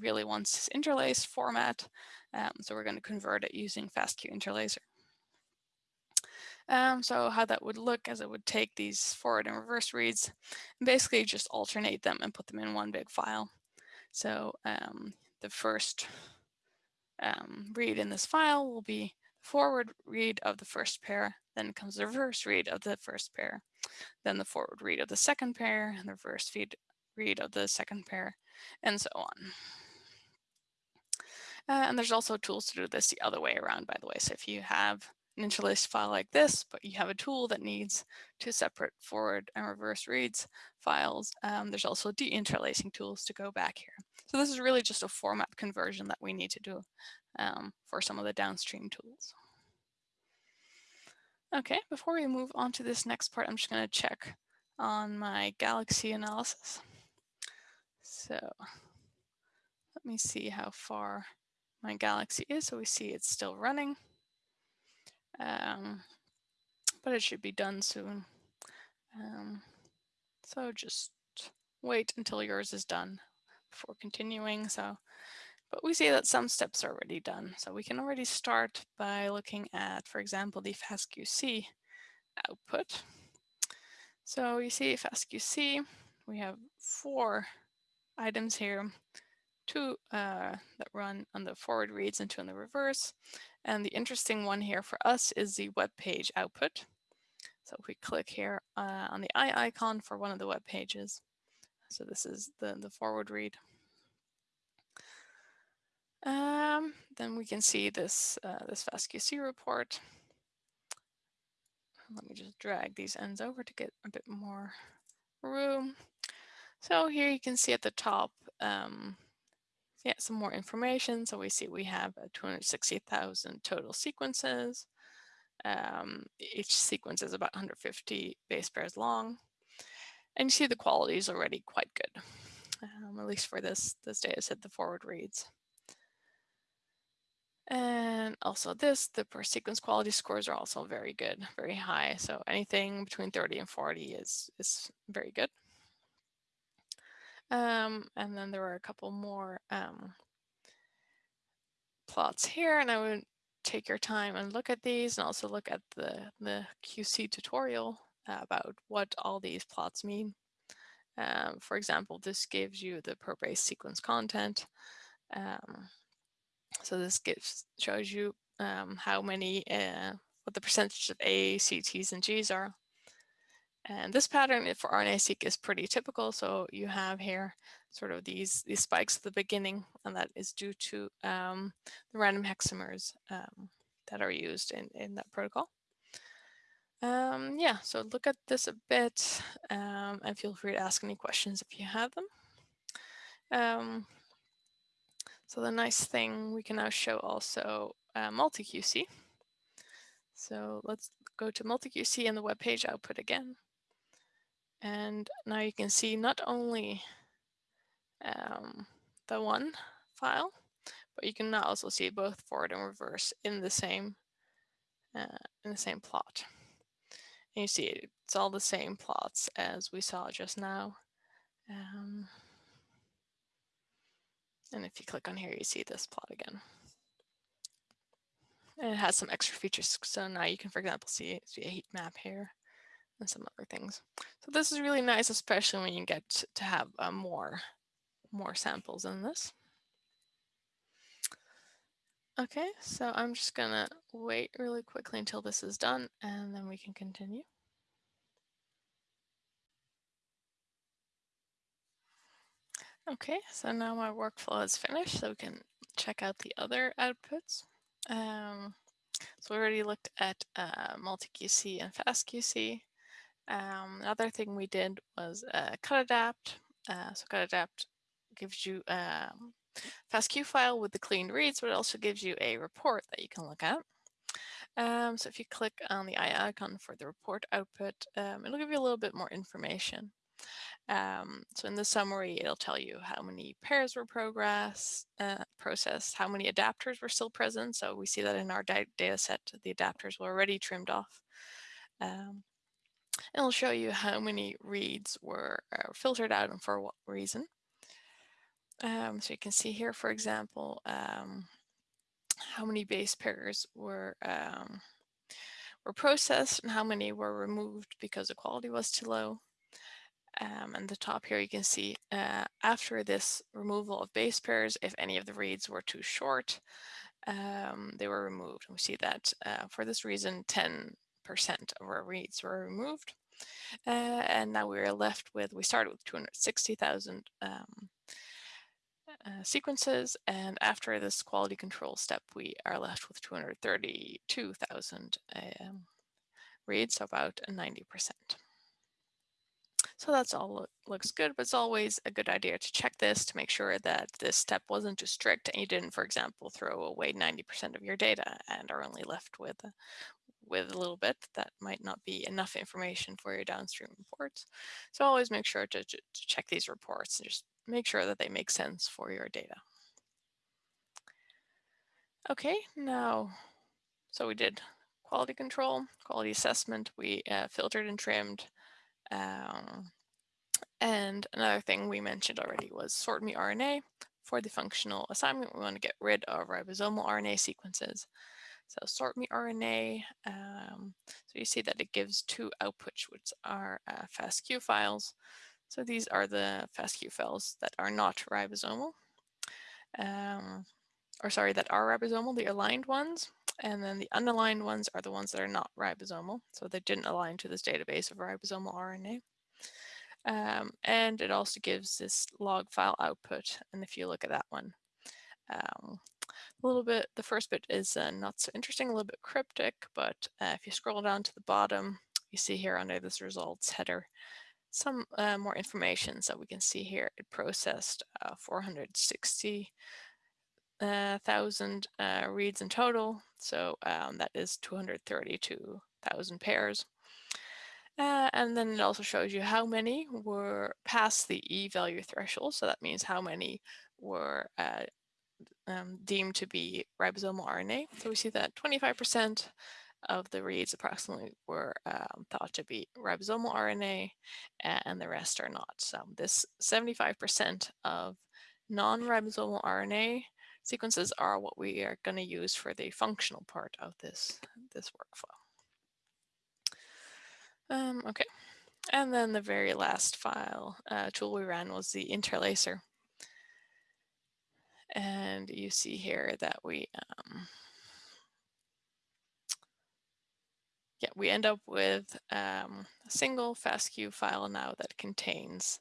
really wants this interlaced format. Um, so we're going to convert it using FASTQ interlacer. Um, so how that would look as it would take these forward and reverse reads and basically just alternate them and put them in one big file. So um, the first um, read in this file will be the forward read of the first pair, then comes the reverse read of the first pair, then the forward read of the second pair, and the reverse feed read of the second pair, and so on. Uh, and there's also tools to do this the other way around, by the way. So if you have an file like this, but you have a tool that needs two separate forward and reverse reads files, um, there's also deinterlacing tools to go back here. So this is really just a format conversion that we need to do um, for some of the downstream tools. Okay, before we move on to this next part, I'm just going to check on my Galaxy analysis. So let me see how far my Galaxy is. So we see it's still running um, but it should be done soon. Um, so just wait until yours is done before continuing. So, but we see that some steps are already done. So we can already start by looking at, for example, the FastQC output. So you see FastQC, we have four items here, two uh, that run on the forward reads and two on the reverse. And the interesting one here for us is the web page output. So if we click here uh, on the eye icon for one of the web pages, so this is the, the forward read. Um, then we can see this, uh, this FastQC report. Let me just drag these ends over to get a bit more room. So here you can see at the top, um, yeah, some more information. So we see we have 260,000 total sequences. Um, each sequence is about 150 base pairs long. And you see the quality is already quite good, um, at least for this, this data set, the forward reads. And also this, the per sequence quality scores are also very good, very high. So anything between 30 and 40 is, is very good. Um, and then there were a couple more um, plots here, and I would take your time and look at these and also look at the, the QC tutorial about what all these plots mean. Um, for example, this gives you the per base sequence content. Um, so this gives shows you um, how many, uh, what the percentage of A, C, T's, and G's are. And this pattern for RNA-seq is pretty typical. So you have here sort of these, these spikes at the beginning, and that is due to um, the random hexamers um, that are used in, in that protocol. Um, yeah, so look at this a bit um, and feel free to ask any questions if you have them. Um, so the nice thing, we can now show also uh, MultiQC. So let's go to MultiQC and the web page output again. And now you can see not only um, the one file, but you can now also see both forward and reverse in the same uh, in the same plot. And you see it's all the same plots as we saw just now. Um, and if you click on here, you see this plot again. And it has some extra features. So now you can, for example, see, see a heat map here and some other things. So this is really nice, especially when you get to have uh, more, more samples in this. Okay, so I'm just gonna wait really quickly until this is done and then we can continue. Okay, so now my workflow is finished, so we can check out the other outputs. Um, so we already looked at uh, MultiQC and FastQC. Um, another thing we did was uh, Cutadapt. Uh, so Cutadapt gives you a um, FASTQ file with the clean reads, but it also gives you a report that you can look at. Um, so if you click on the eye icon for the report output, um, it'll give you a little bit more information. Um, so in the summary, it'll tell you how many pairs were progress, uh, processed, how many adapters were still present. So we see that in our data set, the adapters were already trimmed off. Um, it'll show you how many reads were uh, filtered out and for what reason. Um, so you can see here, for example, um, how many base pairs were um, were processed and how many were removed because the quality was too low. Um, and the top here you can see uh, after this removal of base pairs, if any of the reads were too short, um, they were removed. And we see that uh, for this reason, 10% of our reads were removed. Uh, and now we're left with, we started with 260,000 um, uh, sequences, and after this quality control step, we are left with 232,000 um, reads, so about 90%. So that's all looks good, but it's always a good idea to check this to make sure that this step wasn't too strict and you didn't, for example, throw away 90% of your data and are only left with with a little bit that might not be enough information for your downstream reports. So always make sure to, to, check these reports and just make sure that they make sense for your data. Okay, now, so we did quality control, quality assessment, we uh, filtered and trimmed. Um, and another thing we mentioned already was SortMeRNA. For the functional assignment, we want to get rid of ribosomal RNA sequences. So SortMeRNA, um, so you see that it gives two outputs, which are uh, FASTQ files. So these are the FASTQ files that are not ribosomal, um, or sorry, that are ribosomal, the aligned ones. And then the unaligned ones are the ones that are not ribosomal. So they didn't align to this database of ribosomal RNA. Um, and it also gives this log file output. And if you look at that one, um, a little bit, the first bit is uh, not so interesting, a little bit cryptic, but uh, if you scroll down to the bottom, you see here under this results header, some uh, more information. So we can see here it processed uh, 460 uh, uh, reads in total. So um, that is 232,000 pairs. Uh, and then it also shows you how many were past the e-value threshold. So that means how many were uh, um, deemed to be ribosomal RNA. So we see that 25% of the reads approximately were um, thought to be ribosomal RNA and the rest are not. So this 75% of non-ribosomal RNA sequences are what we are going to use for the functional part of this, this workflow. Um, okay, and then the very last file uh, tool we ran was the interlacer. And you see here that we um, yeah, we end up with um, a single FASTQ file now that contains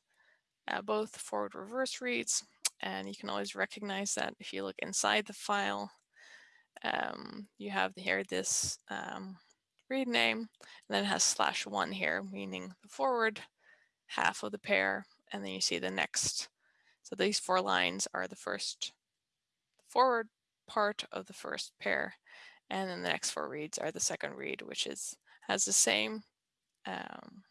uh, both forward reverse reads. And you can always recognize that if you look inside the file, um, you have here this um, read name, and then it has slash one here, meaning the forward half of the pair, and then you see the next. So these four lines are the first forward part of the first pair, and then the next four reads are the second read, which is has the same um,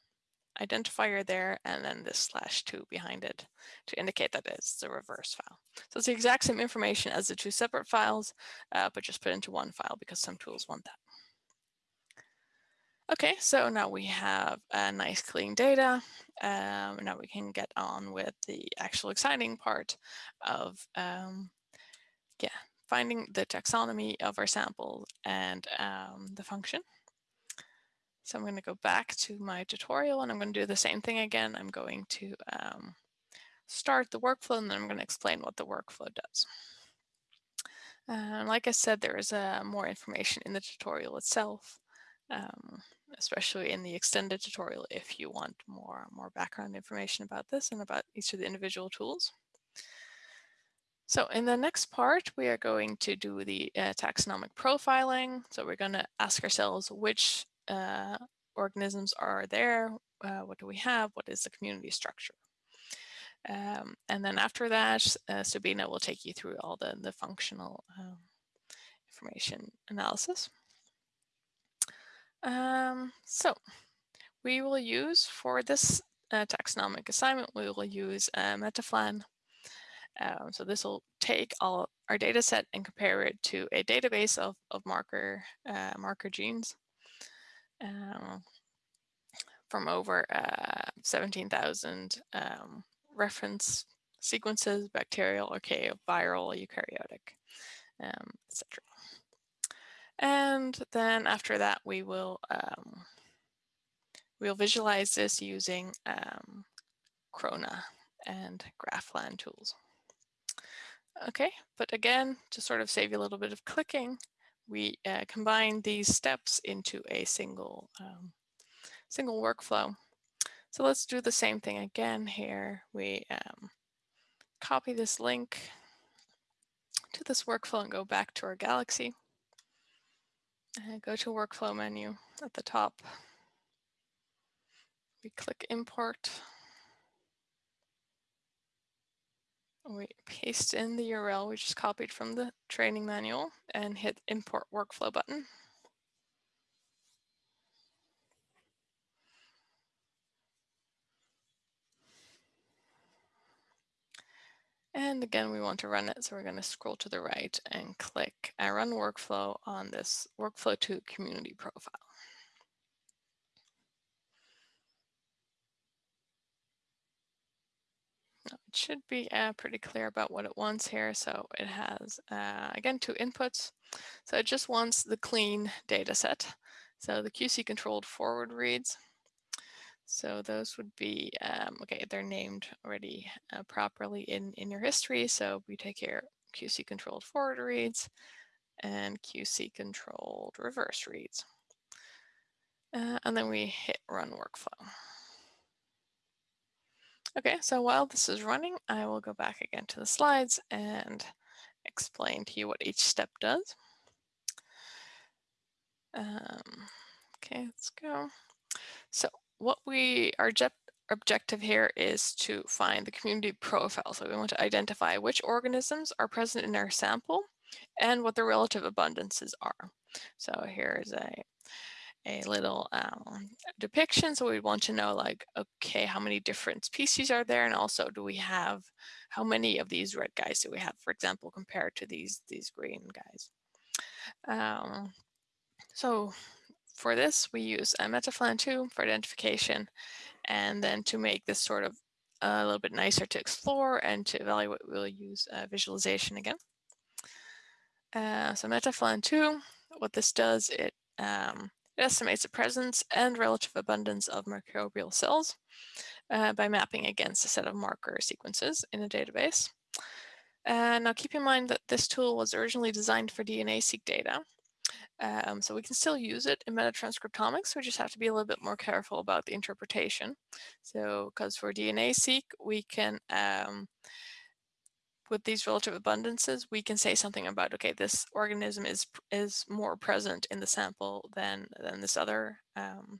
identifier there and then this slash two behind it to indicate that it's the reverse file. So it's the exact same information as the two separate files, uh, but just put into one file because some tools want that. Okay, so now we have a nice clean data. Um, now we can get on with the actual exciting part of um, yeah, finding the taxonomy of our sample and um, the function. So I'm going to go back to my tutorial and I'm going to do the same thing again. I'm going to um, start the workflow and then I'm going to explain what the workflow does. Uh, like I said, there is uh, more information in the tutorial itself, um, especially in the extended tutorial if you want more, more background information about this and about each of the individual tools. So in the next part, we are going to do the uh, taxonomic profiling. So we're going to ask ourselves which uh, organisms are there, uh, what do we have, what is the community structure. Um, and then after that, uh, Subina will take you through all the, the functional um, information analysis. Um, so we will use for this uh, taxonomic assignment, we will use uh, MetaPhlAn. Um, so this will take all our data set and compare it to a database of, of marker, uh, marker genes um, from over uh, 17,000 um, reference sequences, bacterial, archaeo, viral, eukaryotic, um, etc. And then after that, we will um, we'll visualize this using um, Krona and GraPhlAn tools. Okay, but again, to sort of save you a little bit of clicking, we uh, combine these steps into a single um, single workflow. So let's do the same thing again here. We um, copy this link to this workflow and go back to our Galaxy. And go to workflow menu at the top. We click import. We paste in the URL we just copied from the training manual and hit import workflow button. And again, we want to run it, so we're going to scroll to the right and click I run workflow on this workflow to community profile. It should be uh, pretty clear about what it wants here. So it has, uh, again, two inputs. So it just wants the clean data set. So the QC controlled forward reads. So those would be, um, okay, they're named already uh, properly in, in your history. So we take here QC controlled forward reads and QC controlled reverse reads. Uh, and then we hit run workflow. Okay, so while this is running, I will go back again to the slides and explain to you what each step does. Um, okay, let's go. So what we, our objective here is to find the community profile. So we want to identify which organisms are present in our sample and what their relative abundances are. So here is a a little um, depiction. So we want to know like, okay, how many different species are there? And also do we have, how many of these red guys do we have, for example, compared to these, these green guys? Um, so for this, we use a MetaPhlAn 2 for identification. And then to make this sort of a little bit nicer to explore and to evaluate, we'll use uh, visualization again. Uh, so MetaPhlAn 2, what this does, it um, it estimates the presence and relative abundance of microbial cells uh, by mapping against a set of marker sequences in a database. Uh, now keep in mind that this tool was originally designed for DNA-seq data. Um, so we can still use it in metatranscriptomics, we just have to be a little bit more careful about the interpretation. So because for DNA-seq, we can um, with these relative abundances, we can say something about, okay, this organism is is more present in the sample than, than this other um,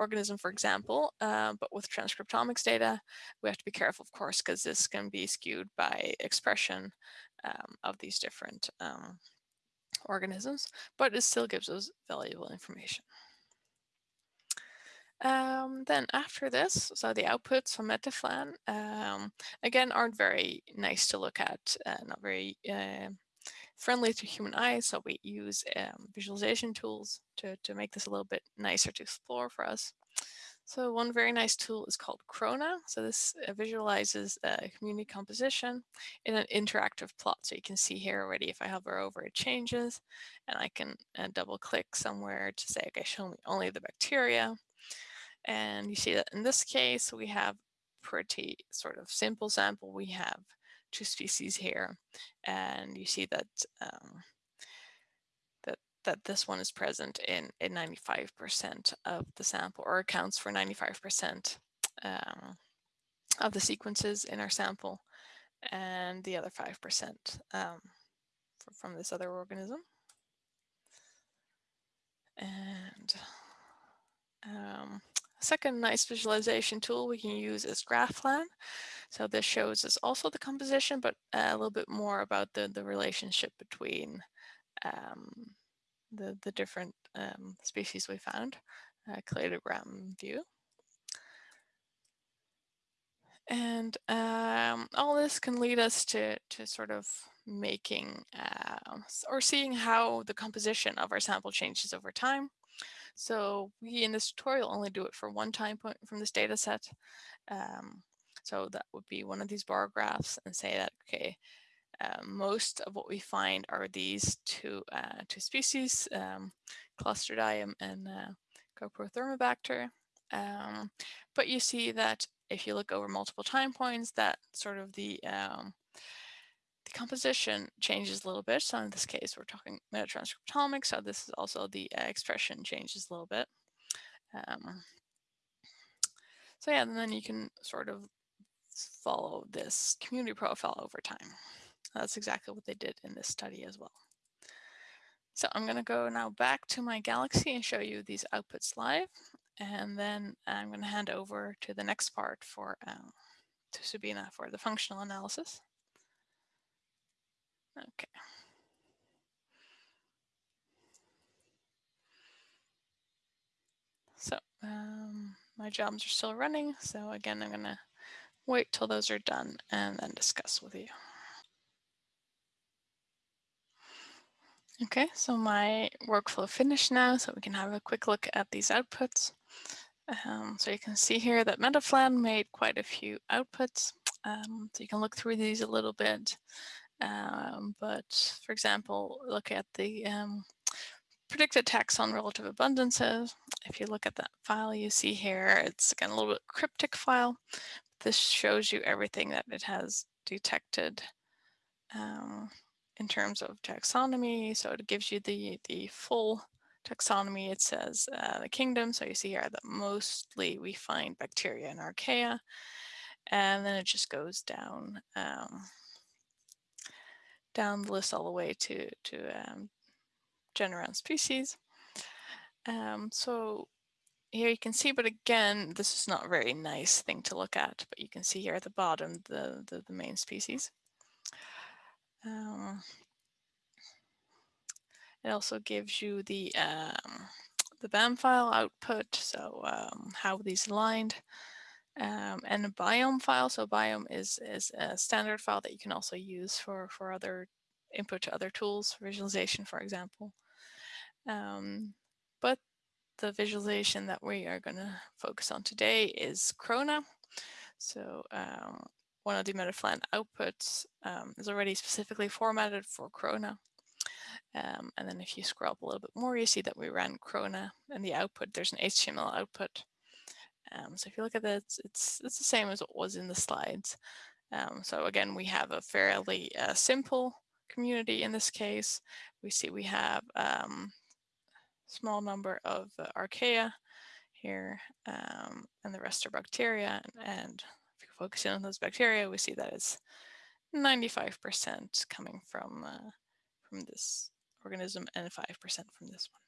organism, for example. Uh, but with transcriptomics data, we have to be careful, of course, because this can be skewed by expression um, of these different um, organisms, but it still gives us valuable information. Um, then after this, so the outputs from MetaPhlAn, um, again, aren't very nice to look at, uh, not very uh, friendly to human eyes. So we use um, visualization tools to, to make this a little bit nicer to explore for us. So one very nice tool is called Krona. So this uh, visualizes uh, community composition in an interactive plot. So you can see here already, if I hover over, it changes. And I can uh, double click somewhere to say, okay, show me only the bacteria. And you see that in this case, we have pretty sort of simple sample. We have two species here, and you see that um, that that this one is present in in 95% of the sample, or accounts for 95% um, of the sequences in our sample, and the other 5% um, from this other organism. And um, Second nice visualization tool we can use is GraPhlAn. So this shows us also the composition, but a little bit more about the, the relationship between um, the, the different um, species we found, uh, cladogram view. And um, all this can lead us to, to sort of making uh, or seeing how the composition of our sample changes over time. So we in this tutorial only do it for one time point from this data set. Um, so that would be one of these bar graphs and say that, okay, uh, most of what we find are these two, uh, two species, um, Clostridium and uh, Coprothermobacter. Um, but you see that if you look over multiple time points, that sort of the um, the composition changes a little bit. So in this case, we're talking metatranscriptomics. So this is also the uh, expression changes a little bit. Um, so yeah, and then you can sort of follow this community profile over time. That's exactly what they did in this study as well. So I'm going to go now back to my Galaxy and show you these outputs live. And then I'm going to hand over to the next part for um, to Subina for the functional analysis. Okay. So um, my jobs are still running. So again, I'm going to wait till those are done and then discuss with you. Okay, so my workflow finished now, so we can have a quick look at these outputs. Um, so you can see here that MetaPhlAn made quite a few outputs. Um, so you can look through these a little bit. Um, but for example, look at the um, predicted taxon relative abundances. If you look at that file you see here, it's again a little bit cryptic file. This shows you everything that it has detected um, in terms of taxonomy. So it gives you the, the full taxonomy. It says uh, the kingdom. So you see here that mostly we find bacteria and archaea. And then it just goes down um, down the list all the way to, to um, genera and species. Um, so here you can see, but again, this is not a very nice thing to look at, but you can see here at the bottom the, the, the main species. Um, it also gives you the um, the BAM file output, so um, how these aligned, um, and a BIOM file. So BIOM is is a standard file that you can also use for for other input to other tools, visualization, for example. Um, but the visualization that we are going to focus on today is Krona. So um, one of the MetaPhlAn outputs um, is already specifically formatted for Krona. Um, and then if you scroll up a little bit more, you see that we ran Krona and the output, there's an HTML output. Um, so if you look at that, it's, it's, the same as it was in the slides. Um, so again, we have a fairly uh, simple community in this case. We see we have um, small number of uh, archaea here, um, and the rest are bacteria. And if you focus in on those bacteria, we see that it's 95% coming from uh, from this organism and 5% from this one.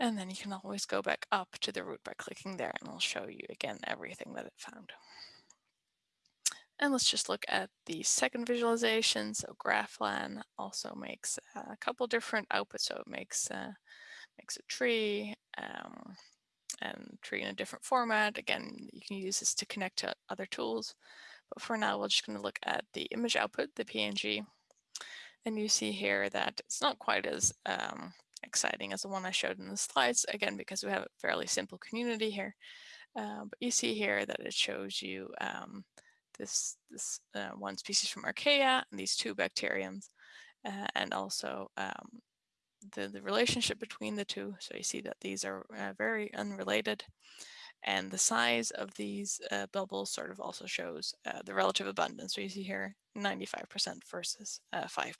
And then you can always go back up to the root by clicking there and it'll show you again everything that it found. And let's just look at the second visualization. So GraPhlAn also makes a couple different outputs. So it makes uh, makes a tree um, and tree in a different format. Again, you can use this to connect to other tools. But for now, we're just going to look at the image output, the PNG. And you see here that it's not quite as um, exciting as the one I showed in the slides, again, because we have a fairly simple community here. Uh, but you see here that it shows you um, this, this uh, one species from Archaea and these two bacteriums, uh, and also um, the, the relationship between the two. So you see that these are uh, very unrelated. And the size of these uh, bubbles sort of also shows uh, the relative abundance. So you see here 95% versus 5%.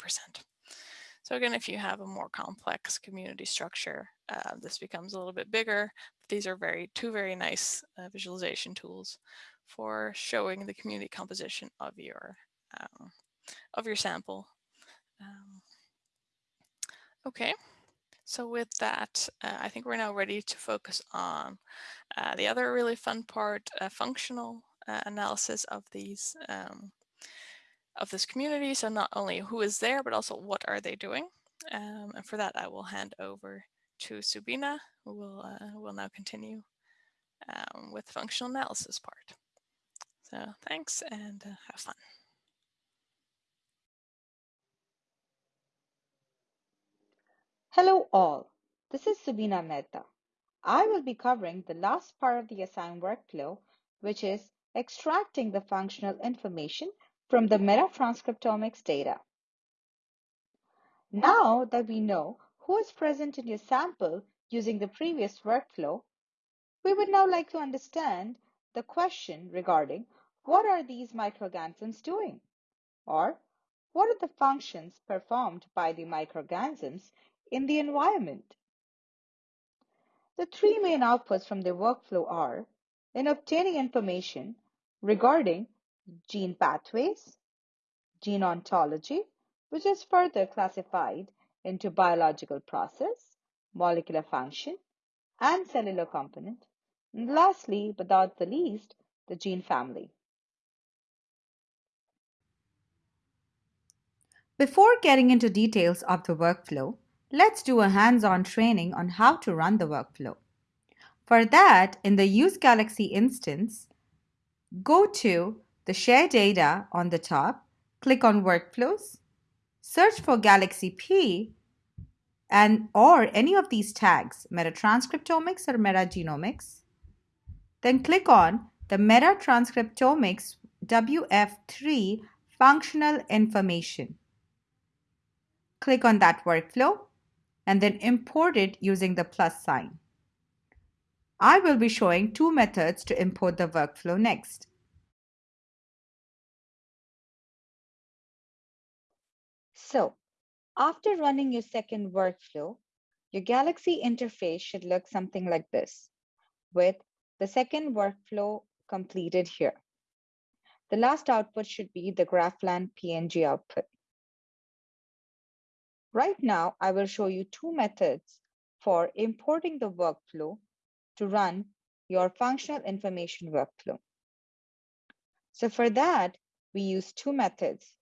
So again, if you have a more complex community structure, uh, this becomes a little bit bigger. These are very two very nice uh, visualization tools for showing the community composition of your um, of your sample. Um, okay, so with that, uh, I think we're now ready to focus on uh, the other really fun part, uh, functional uh, analysis of these um, of this community. So not only who is there, but also what are they doing. Um, and for that, I will hand over to Subina, who will, uh, will now continue um, with functional analysis part. So thanks and uh, have fun. Hello all, this is Subina Mehta. I will be covering the last part of the ASaiM workflow, which is extracting the functional information from the metatranscriptomics data. Now that we know who is present in your sample using the previous workflow, we would now like to understand the question regarding what are these microorganisms doing? Or what are the functions performed by the microorganisms in the environment? The three main outputs from the workflow are in obtaining information regarding gene pathways, gene ontology, which is further classified into biological process, molecular function, and cellular component. And lastly, but not the least, the gene family. Before getting into details of the workflow, let's do a hands-on training on how to run the workflow. For that, in the Use Galaxy instance, go to the Share Data on the top, click on Workflows, search for Galaxy P and or any of these tags, metatranscriptomics or metagenomics. Then click on the metatranscriptomics WF3 functional information. Click on that workflow and then import it using the plus sign. I will be showing two methods to import the workflow next. So, after running your second workflow, your Galaxy interface should look something like this, with the second workflow completed here. The last output should be the GraPhlAn PNG output. Right now, I will show you two methods for importing the workflow to run your functional information workflow. So for that, we use two methods,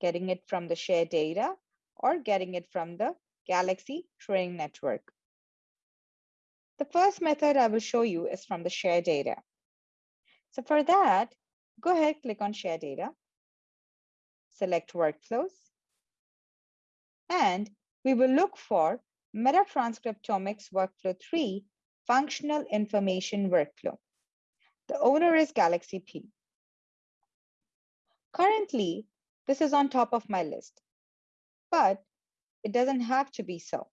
getting it from the shared data or getting it from the Galaxy Training Network. The first method I will show you is from the share data. So for that, go ahead, click on share data, select workflows, and we will look for Metatranscriptomics Workflow 3 functional information workflow. The owner is Galaxy P. Currently, this is on top of my list, but it doesn't have to be so.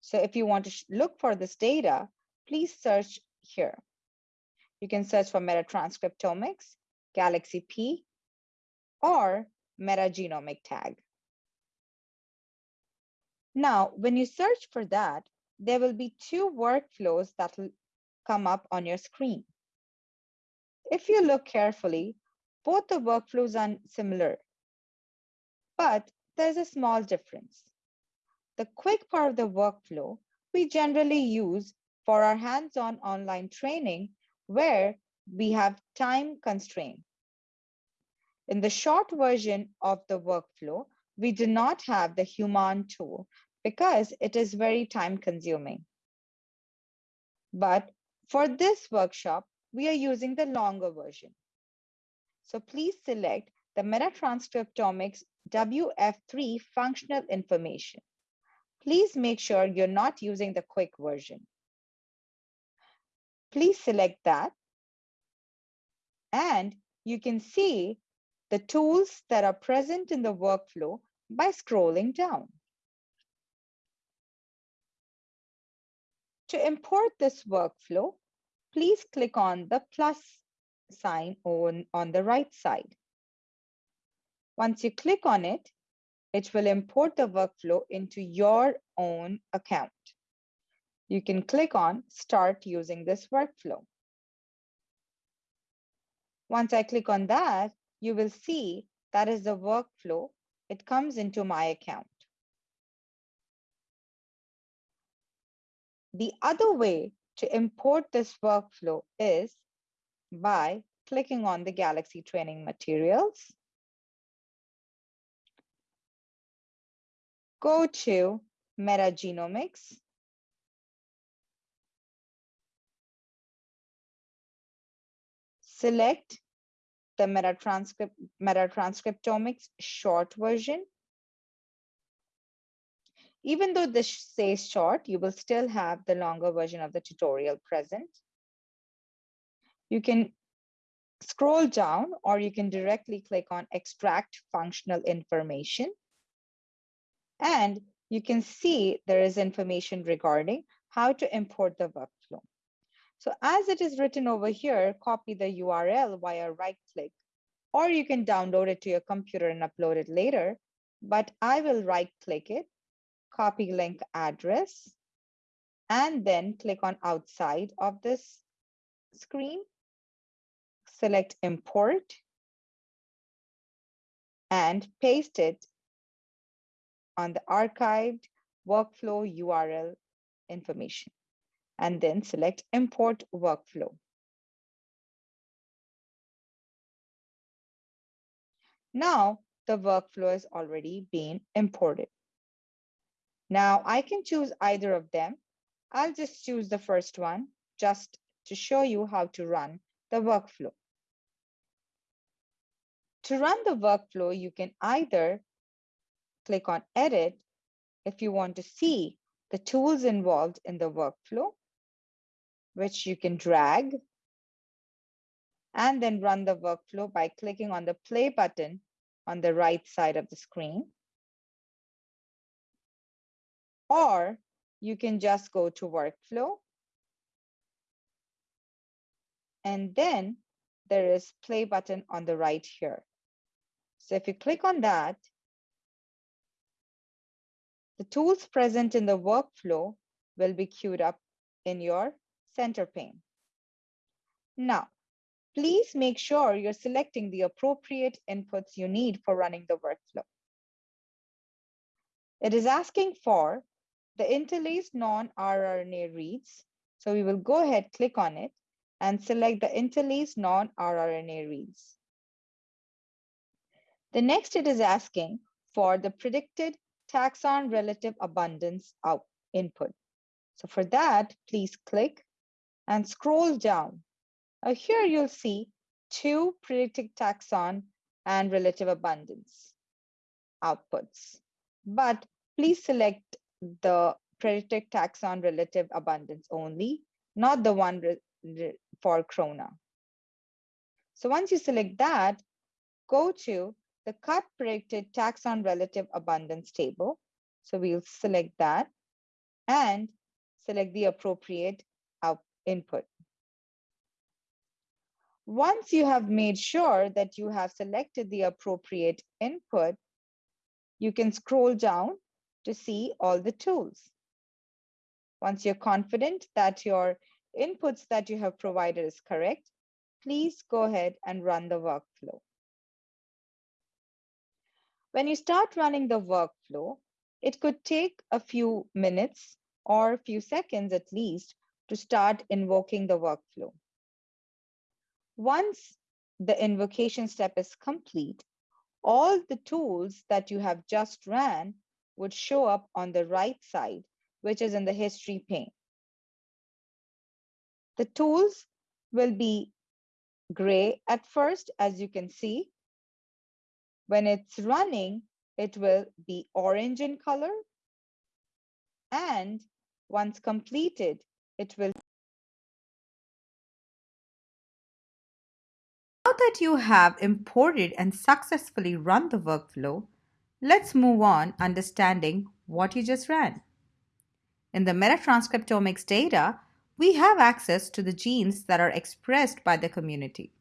So if you want to look for this data, please search here. You can search for metatranscriptomics, Galaxy P, or metagenomic tag. Now, when you search for that, there will be two workflows that will come up on your screen. If you look carefully, both the workflows are similar, but there's a small difference. The quick part of the workflow we generally use for our hands-on online training where we have time constraint. In the short version of the workflow, we do not have the HUMAnN tool because it is very time consuming. But for this workshop, we are using the longer version. So please select the Metatranscriptomics WF3 functional information. Please make sure you're not using the quick version. Please select that. And you can see the tools that are present in the workflow by scrolling down. To import this workflow, please click on the plus sign on, on the right side. Once you click on it, it will import the workflow into your own account. You can click on Start using this workflow. Once I click on that, you will see that is the workflow. It comes into my account. The other way to import this workflow is by clicking on the Galaxy training materials. Go to metagenomics. select the metatranscript, metatranscriptomics short version. Even though this says short, you will still have the longer version of the tutorial present. You can scroll down or you can directly click on extract functional information. And you can see there is information regarding how to import the workflow. So as it is written over here, copy the URL via right click, or you can download it to your computer and upload it later. But I will right click it, copy link address, and then click on outside of this screen. Select import and paste it on the archived workflow URL information and then select import workflow. Now the workflow has already been imported. Now I can choose either of them. I'll just choose the first one just to show you how to run the workflow. To run the workflow, you can either click on edit if you want to see the tools involved in the workflow, which you can drag and then run the workflow by clicking on the play button on the right side of the screen. Or you can just go to workflow. And then there is play button on the right here. So if you click on that, the tools present in the workflow will be queued up in your center pane. Now, please make sure you're selecting the appropriate inputs you need for running the workflow. It is asking for the interlaced non-rRNA reads. So we will go ahead, click on it and select the interlaced non-rRNA reads. The next it is asking for the predicted taxon relative abundance out input. So for that, please click and scroll down. Now here you'll see two predicted taxon and relative abundance outputs. But please select the predicted taxon relative abundance only, not the one for Krona. So once you select that, go to the cut predicted taxon relative abundance table. So we'll select that and select the appropriate out input. Once you have made sure that you have selected the appropriate input, you can scroll down to see all the tools. Once you're confident that your inputs that you have provided is correct, please go ahead and run the workflow. When you start running the workflow, it could take a few minutes or a few seconds at least to start invoking the workflow. Once the invocation step is complete, all the tools that you have just ran would show up on the right side, which is in the history pane. The tools will be gray at first, as you can see, when it's running, it will be orange in color. And once completed, it will. Now that you have imported and successfully run the workflow, let's move on understanding what you just ran. In the metatranscriptomics data, we have access to the genes that are expressed by the community.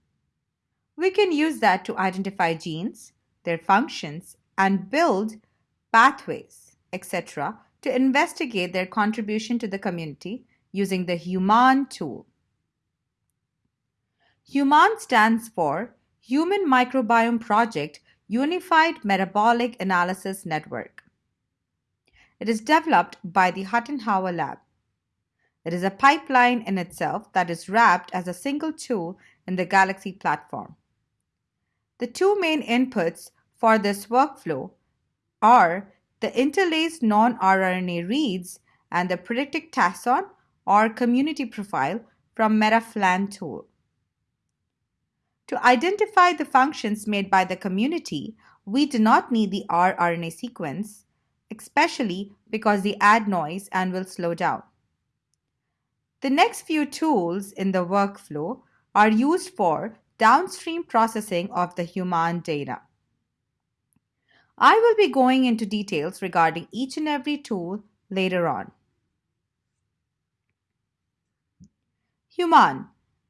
We can use that to identify genes, their functions, and build pathways, etc., to investigate their contribution to the community using the HUMAnN tool. HUMAnN stands for Human Microbiome Project Unified Metabolic Analysis Network. It is developed by the Huttenhower Lab. It is a pipeline in itself that is wrapped as a single tool in the Galaxy platform. The two main inputs for this workflow are the interlaced non-rRNA reads and the predicted taxon, or community profile from MetaPhlAn tool. To identify the functions made by the community, we do not need the rRNA sequence, especially because they add noise and will slow down. The next few tools in the workflow are used for downstream processing of the HUMAnN data. I will be going into details regarding each and every tool later on. HUMAnN.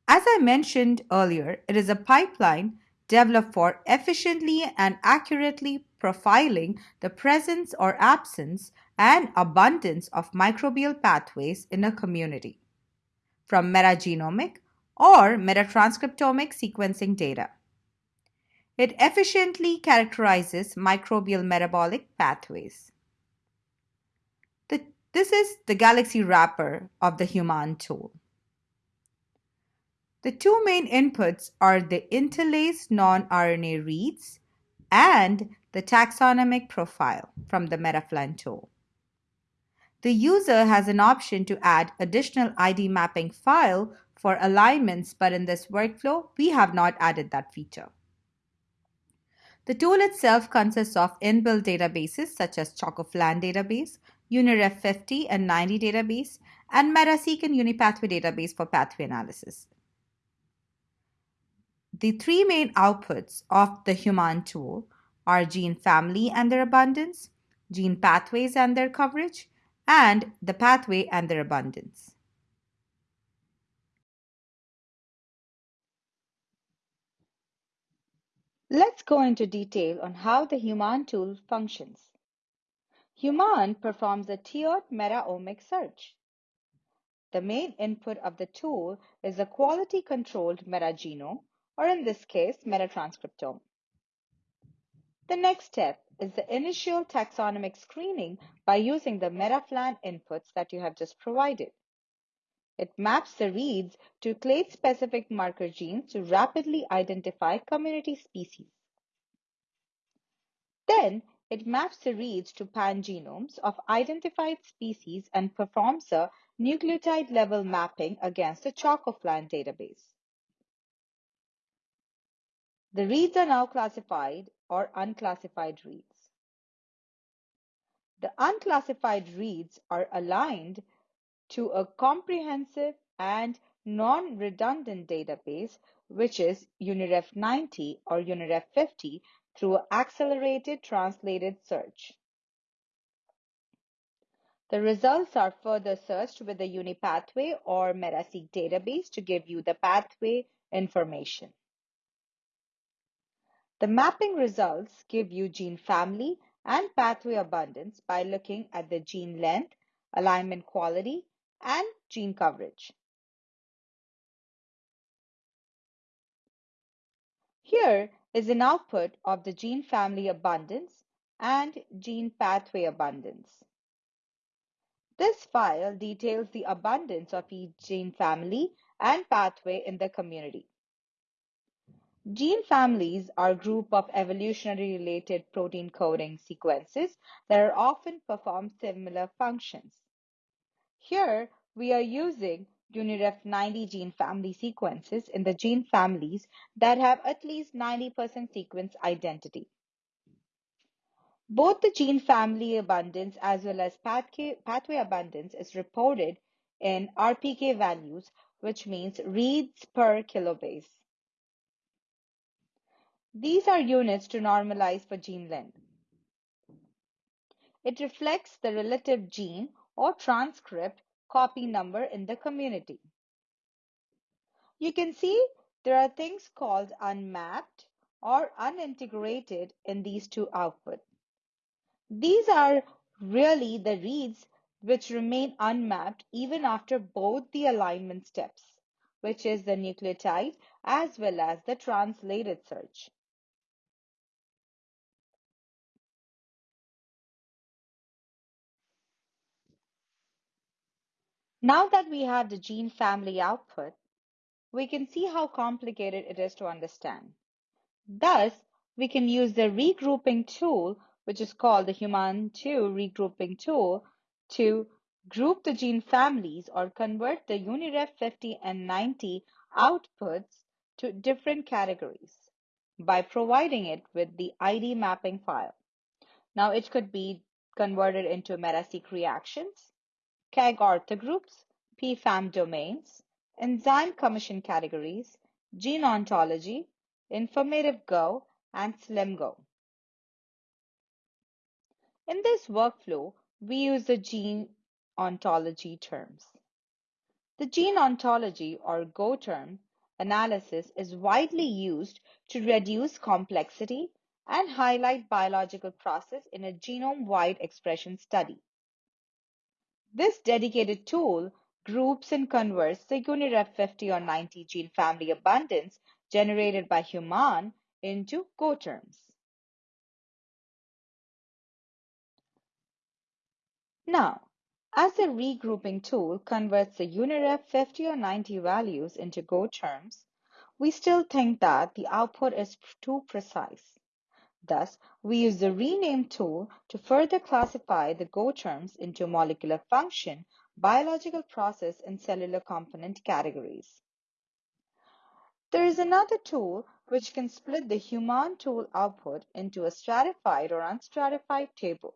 As I mentioned earlier, it is a pipeline developed for efficiently and accurately profiling the presence or absence and abundance of microbial pathways in a community from metagenomic or metatranscriptomic sequencing data. It efficiently characterizes microbial metabolic pathways. The, this is the Galaxy wrapper of the HUMAnN tool. The two main inputs are the interlaced non-RNA reads and the taxonomic profile from the MetaPhlAn tool. The user has an option to add additional ID mapping file for alignments, but in this workflow, we have not added that feature. The tool itself consists of inbuilt databases such as ChocoPhlAn database, UniRef 50 and 90 database, and MetaCyc and UniPathway database for pathway analysis. The three main outputs of the HUMAnN tool are gene family and their abundance, gene pathways and their coverage, and the pathway and their abundance. Let's go into detail on how the HUMAnN tool functions. HUMAnN performs a tiered meta-omic search. The main input of the tool is a quality-controlled metagenome or in this case, metatranscriptome. The next step is the initial taxonomic screening by using the MetaPhlAn inputs that you have just provided. It maps the reads to clade-specific marker genes to rapidly identify community species. Then, it maps the reads to pangenomes of identified species and performs a nucleotide level mapping against the ChocoPhlAn database. The reads are now classified or unclassified reads. The unclassified reads are aligned to a comprehensive and non-redundant database, which is UniRef 90 or UniRef 50 through accelerated translated search. The results are further searched with the UniPathway or MetaCyc database to give you the pathway information. The mapping results give you gene family and pathway abundance by looking at the gene length, alignment quality, and gene coverage. Here is an output of the gene family abundance and gene pathway abundance. This file details the abundance of each gene family and pathway in the community. Gene families are a group of evolutionary related protein coding sequences that are often perform similar functions. Here, we are using UniRef 90 gene family sequences in the gene families that have at least 90% sequence identity. Both the gene family abundance as well as pathway abundance is reported in RPK values, which means reads per kilobase. These are units to normalize for gene length. It reflects the relative gene or transcript copy number in the community. You can see there are things called unmapped or unintegrated in these two outputs. These are really the reads which remain unmapped even after both the alignment steps, which is the nucleotide as well as the translated search. Now that we have the gene family output, we can see how complicated it is to understand. Thus, we can use the regrouping tool, which is called the HUMAnN2 regrouping tool, to group the gene families or convert the UniRef 50 and 90 outputs to different categories by providing it with the ID mapping file. Now it could be converted into MetaCyc reactions, KEGG orthogroups, PFAM domains, enzyme commission categories, gene ontology, informative Go, and SlimGo. In this workflow, we use the gene ontology terms. The gene ontology or Go term analysis is widely used to reduce complexity and highlight biological process in a genome-wide expression study. This dedicated tool groups and converts the UniRef 50 or 90 gene family abundance generated by HUMAnN into Go terms. Now, as the regrouping tool converts the UniRef 50 or 90 values into Go terms, we still think that the output is too precise. Thus, we use the rename tool to further classify the Go terms into molecular function, biological process, and cellular component categories. There is another tool which can split the HUMAnN tool output into a stratified or unstratified table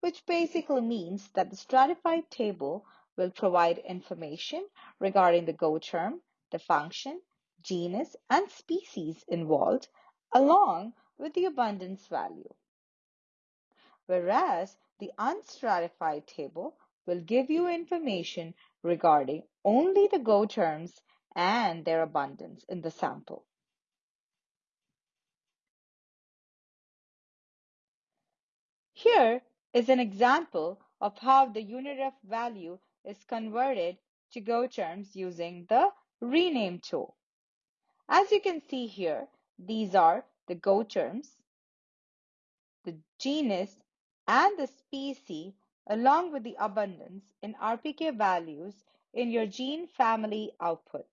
which basically means that the stratified table will provide information regarding the Go term, the function, genus, and species involved, along with the abundance value. Whereas the unstratified table will give you information regarding only the Go terms and their abundance in the sample. Here is an example of how the UniRef value is converted to Go terms using the rename tool. As you can see here, these are the Go terms, the genus, and the species along with the abundance in RPK values in your gene family output,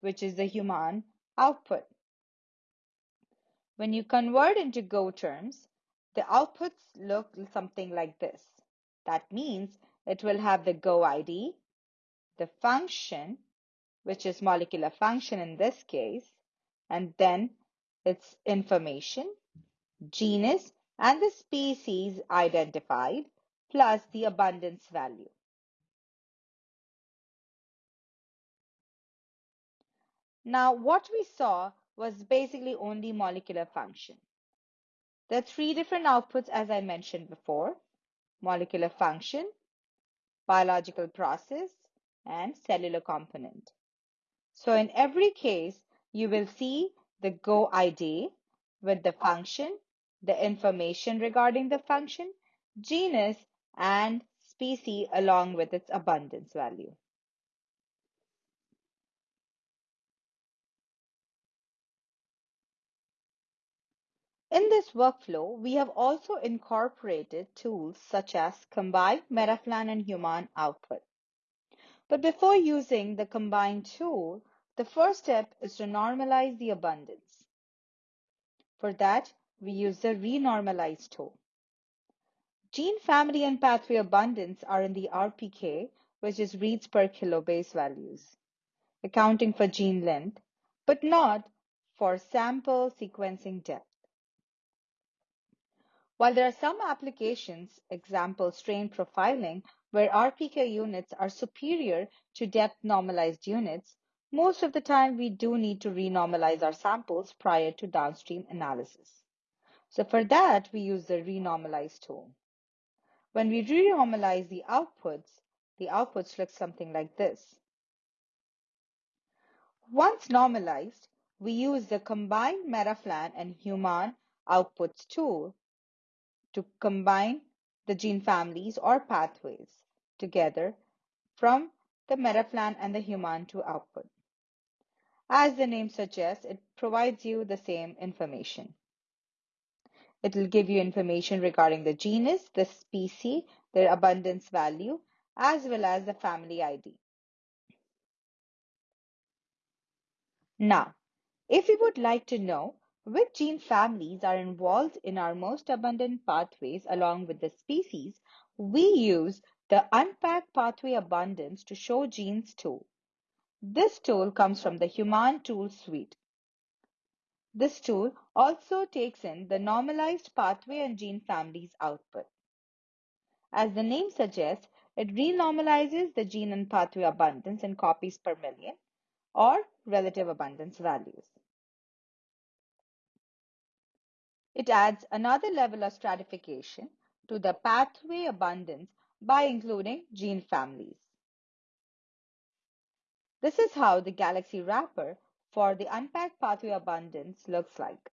which is the HUMAnN output. When you convert into Go terms, the outputs look something like this. That means it will have the Go ID, the function, which is molecular function in this case, and then its information, genus, and the species identified, plus the abundance value. Now, what we saw was basically only molecular function. There are three different outputs as I mentioned before, molecular function, biological process, and cellular component. So in every case, you will see the Go ID with the function, the information regarding the function, genus, and species along with its abundance value. In this workflow, we have also incorporated tools such as combined MetaPhlAn and HUMAnN output. But before using the combined tool, the first step is to normalize the abundance. For that, we use the renormalize tool. Gene family and pathway abundance are in the RPK, which is reads per kilobase values, accounting for gene length, but not for sample sequencing depth. While there are some applications, example strain profiling, where RPK units are superior to depth normalized units, most of the time we do need to renormalize our samples prior to downstream analysis. So for that, we use the renormalize tool. When we renormalize the outputs, the outputs look something like this. Once normalized, we use the combined MetaPhlAn and HUMAnN outputs tool to combine the gene families or pathways together from the MetaPhlAn and the HUMAnN to output. As the name suggests, it provides you the same information. It will give you information regarding the genus, the species, their abundance value, as well as the family ID. Now, if you would like to know which gene families are involved in our most abundant pathways along with the species, we use the Unpack Pathway Abundance to Show Genes tool. This tool comes from the HUMAnN Tool Suite. This tool also takes in the normalized pathway and gene families output. As the name suggests, it renormalizes the gene and pathway abundance in copies per million or relative abundance values. It adds another level of stratification to the pathway abundance by including gene families. This is how the Galaxy wrapper for the unpacked pathway abundance looks like.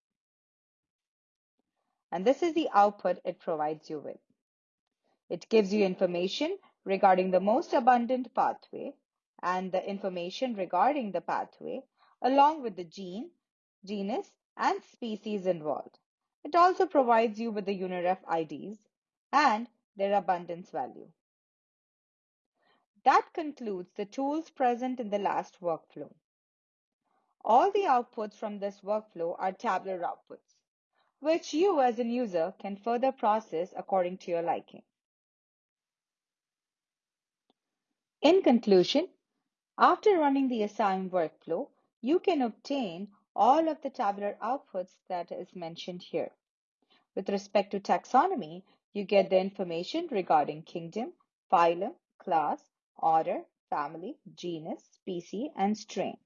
And this is the output it provides you with. It gives you information regarding the most abundant pathway and the information regarding the pathway along with the gene, genus, and species involved. It also provides you with the UniRef IDs and their abundance value. That concludes the tools present in the last workflow. All the outputs from this workflow are tabular outputs, which you as a user can further process according to your liking. In conclusion, after running the ASaiM workflow, you can obtain all of the tabular outputs that is mentioned here. With respect to taxonomy, you get the information regarding kingdom, phylum, class, order, family, genus, species, and strain.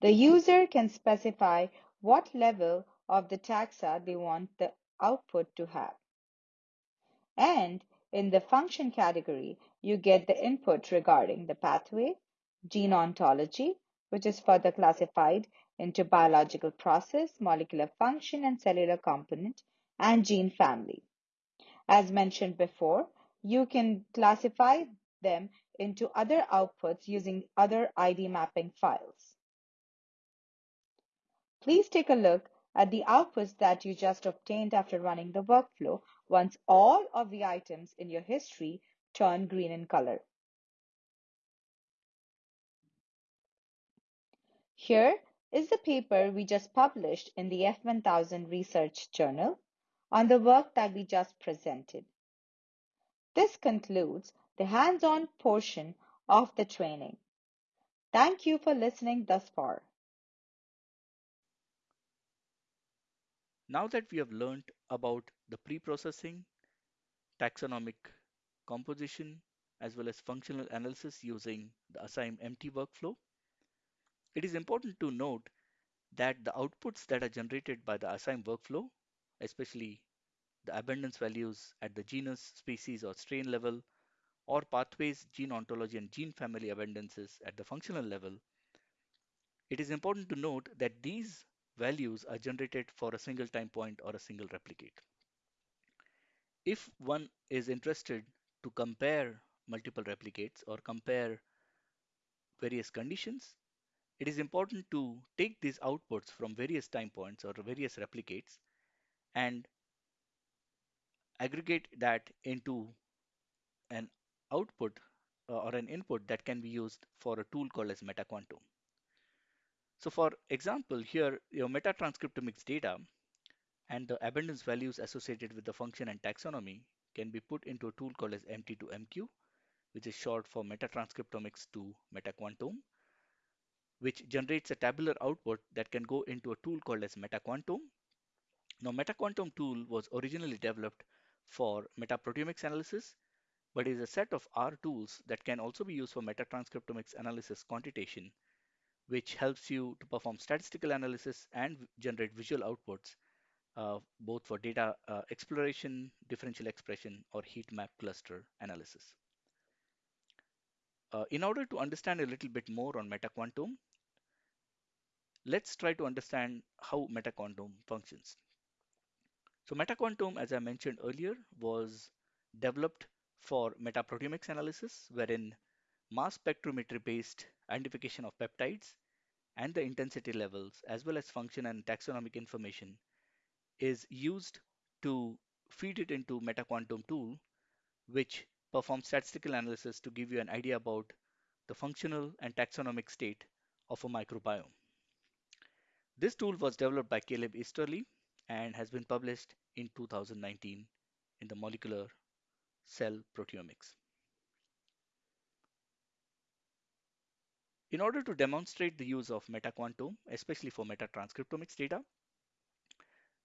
The mm-hmm. user can specify what level of the taxa they want the output to have. And in the function category, you get the input regarding the pathway, gene ontology, which is further classified into biological process, molecular function, and cellular component, and gene family. As mentioned before, you can classify them into other outputs using other ID mapping files. Please take a look at the outputs that you just obtained after running the workflow once all of the items in your history turn green in color. Here is the paper we just published in the F1000 Research Journal on the work that we just presented. This concludes the hands-on portion of the training. Thank you for listening thus far. Now that we have learned about the pre-processing, taxonomic composition, as well as functional analysis using the ASaiM MT workflow, it is important to note that the outputs that are generated by the ASaiM workflow, especially the abundance values at the genus, species, or strain level, or pathways, gene ontology, and gene family abundances at the functional level, it is important to note that these values are generated for a single time point or a single replicate. If one is interested to compare multiple replicates or compare various conditions, it is important to take these outputs from various time points or various replicates and aggregate that into an output uh, or an input that can be used for a tool called as MetaQuantome. So for example, here your metatranscriptomics data and the abundance values associated with the function and taxonomy can be put into a tool called as MT2MQ, which is short for metatranscriptomics to MetaQuantome, which generates a tabular output that can go into a tool called as MetaQuantome. Now, MetaQuantome tool was originally developed for metaproteomics analysis, but is a set of R tools that can also be used for metatranscriptomics analysis quantitation which helps you to perform statistical analysis and generate visual outputs, uh, both for data uh, exploration, differential expression, or heat map cluster analysis. Uh, in order to understand a little bit more on MetaQuantome, let's try to understand how MetaQuantome functions. So MetaQuantome, as I mentioned earlier, was developed for metaproteomics analysis, wherein mass spectrometry based identification of peptides and the intensity levels, as well as function and taxonomic information, is used to feed it into MetaQuantome tool, which performs statistical analysis to give you an idea about the functional and taxonomic state of a microbiome. This tool was developed by Caleb Easterly and has been published in 2019 in the Molecular Cell Proteomics. In order to demonstrate the use of metaquantome, especially for metatranscriptomics data,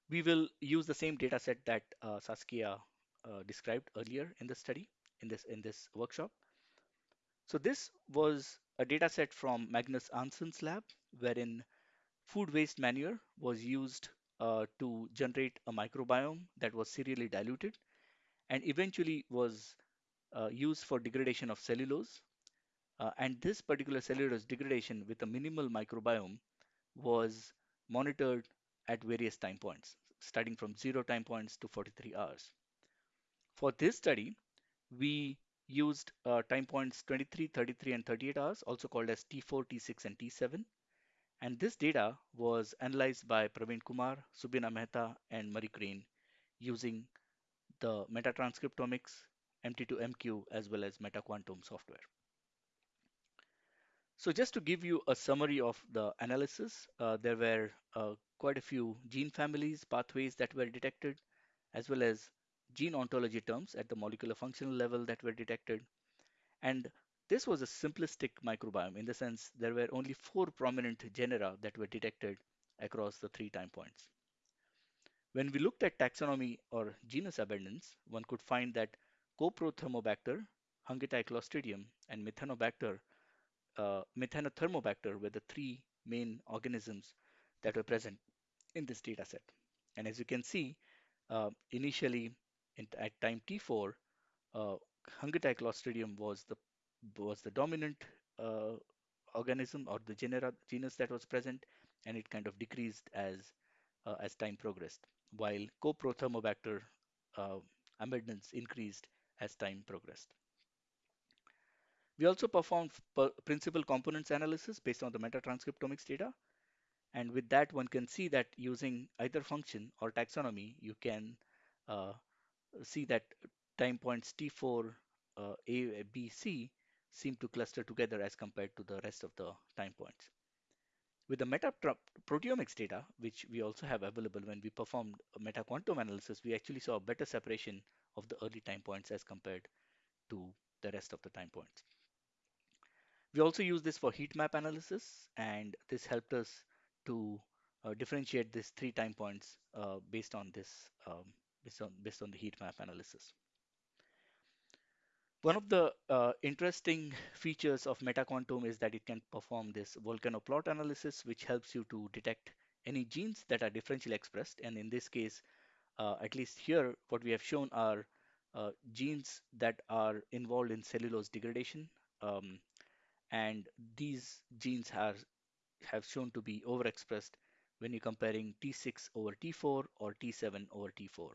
we will use the same data set that uh, Saskia uh, described earlier in the study, in this, in this workshop. So this was a data set from Magnus Arntzen's lab, wherein food waste manure was used uh, to generate a microbiome that was serially diluted and eventually was uh, used for degradation of cellulose. Uh, and this particular cellulose degradation with a minimal microbiome was monitored at various time points, starting from zero time points to 43 hours. For this study, we used uh, time points 23, 33, and 38 hours, also called as T4, T6, and T7. And this data was analyzed by Praveen Kumar, Subina Mehta, and Marie Crane using the metatranscriptomics, MT2MQ, as well as MetaQuantome software. So just to give you a summary of the analysis, uh, there were uh, quite a few gene families, pathways that were detected, as well as gene ontology terms at the molecular functional level that were detected. And this was a simplistic microbiome in the sense there were only four prominent genera that were detected across the three time points. When we looked at taxonomy or genus abundance, one could find that Coprothermobacter, Hungateiclostridium, and Methanobacter uh, Methanothermobacter were the three main organisms that were present in this data set. And as you can see, uh, initially in, at time T4, uh, was the was the dominant uh, organism or the genera, genus that was present, and it kind of decreased as uh, as time progressed, while Coprothermobacter uh, abundance increased as time progressed. We also performed principal components analysis based on the metatranscriptomics data. And with that, one can see that using either function or taxonomy, you can uh, see that time points T4, uh, A, B, C seem to cluster together as compared to the rest of the time points. With the metaproteomics data, which we also have available when we performed a metaquantome analysis, we actually saw a better separation of the early time points as compared to the rest of the time points. We also use this for heat map analysis, and this helped us to uh, differentiate these three time points uh, based on this, um, based on based on the heat map analysis. One of the uh, interesting features of MetaQuantome is that it can perform this volcano plot analysis, which helps you to detect any genes that are differentially expressed. And in this case, uh, at least here, what we have shown are uh, genes that are involved in cellulose degradation. Um, and these genes have, have shown to be overexpressed when you're comparing T6 over T4 or T7 over T4.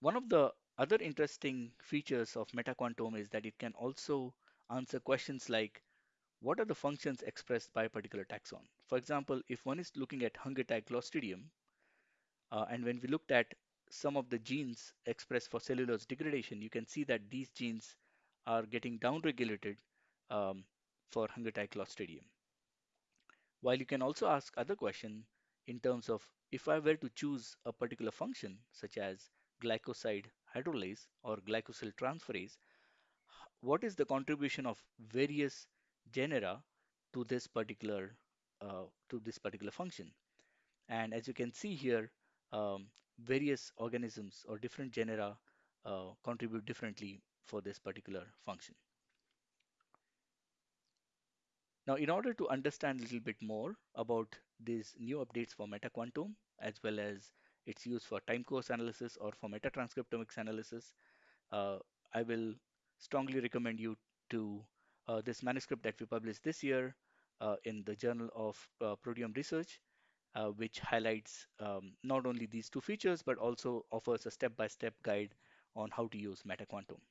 One of the other interesting features of MetaQuantome is that it can also answer questions like what are the functions expressed by a particular taxon? For example, if one is looking at Hungateiclostridium, uh, and when we looked at some of the genes expressed for cellulose degradation, you can see that these genes are getting downregulated um, for Hungateiclostridium. While you can also ask other question in terms of if I were to choose a particular function such as glycoside hydrolase or glycosyl transferase, what is the contribution of various genera to this particular uh, to this particular function? And as you can see here, um, various organisms or different genera uh, contribute differently for this particular function. Now, in order to understand a little bit more about these new updates for MetaQuantome, as well as its use for time course analysis or for metatranscriptomics analysis, uh, I will strongly recommend you to uh, this manuscript that we published this year uh, in the Journal of uh, Proteome Research, uh, which highlights um, not only these two features, but also offers a step-by-step -step guide on how to use MetaQuantome.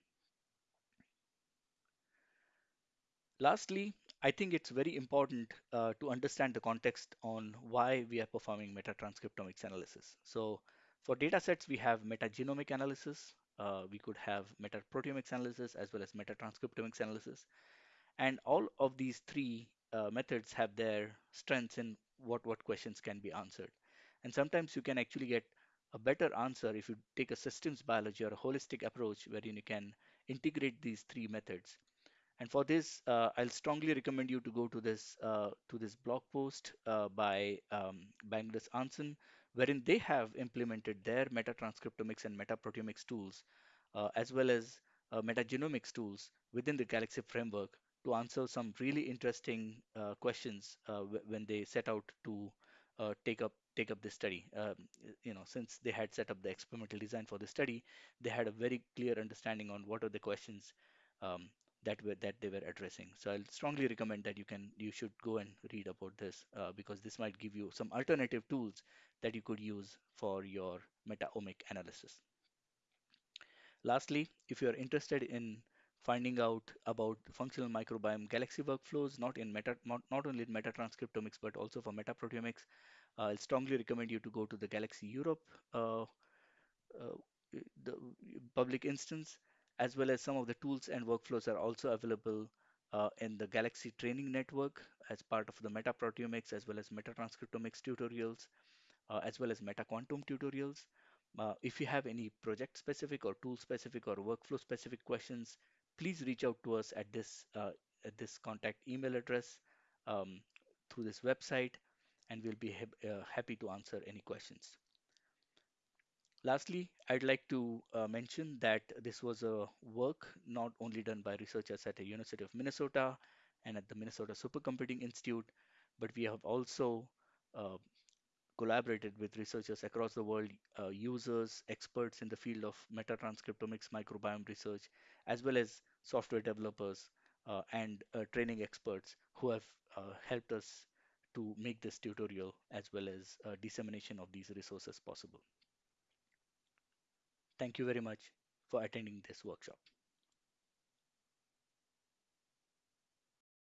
Lastly, I think it's very important uh, to understand the context on why we are performing metatranscriptomics analysis. So for data sets, we have metagenomic analysis. Uh, we could have metaproteomics analysis as well as metatranscriptomics analysis. And all of these three uh, methods have their strengths in what, what questions can be answered. And sometimes you can actually get a better answer if you take a systems biology or a holistic approach wherein you can integrate these three methods And for this, uh, I'll strongly recommend you to go to this uh, to this blog post uh, by um, Bangladesh Anson, wherein they have implemented their metatranscriptomics and metaproteomics tools, uh, as well as uh, metagenomics tools within the Galaxy framework to answer some really interesting uh, questions when they set out to take up take up this study. Um, you know, since they had set up the experimental design for the study, they had a very clear understanding on what are the questions um, that were that they were addressing. So I'll strongly recommend that you can you should go and read about this uh, because this might give you some alternative tools that you could use for your metaomic analysis. Lastly, if you're interested in finding out about functional microbiome galaxy workflows, not in meta, not, not only in metatranscriptomics, but also for metaproteomics, uh, I'll strongly recommend you to go to the Galaxy Europe uh, uh, the public instance as well as some of the tools and workflows are also available uh, in the Galaxy training network as part of the metaproteomics as well as metatranscriptomics tutorials, uh, as well as MetaQuantome tutorials. Uh, if you have any project specific or tool specific or workflow specific questions, please reach out to us at this uh, at this contact email address um, through this website, and we'll be ha uh, happy to answer any questions. Lastly, I'd like to uh, mention that this was a work not only done by researchers at the University of Minnesota and at the Minnesota Supercomputing Institute, but we have also uh, collaborated with researchers across the world, uh, users, experts in the field of metatranscriptomics microbiome research, as well as software developers uh, and uh, training experts who have uh, helped us to make this tutorial as well as dissemination of these resources possible. Thank you very much for attending this workshop.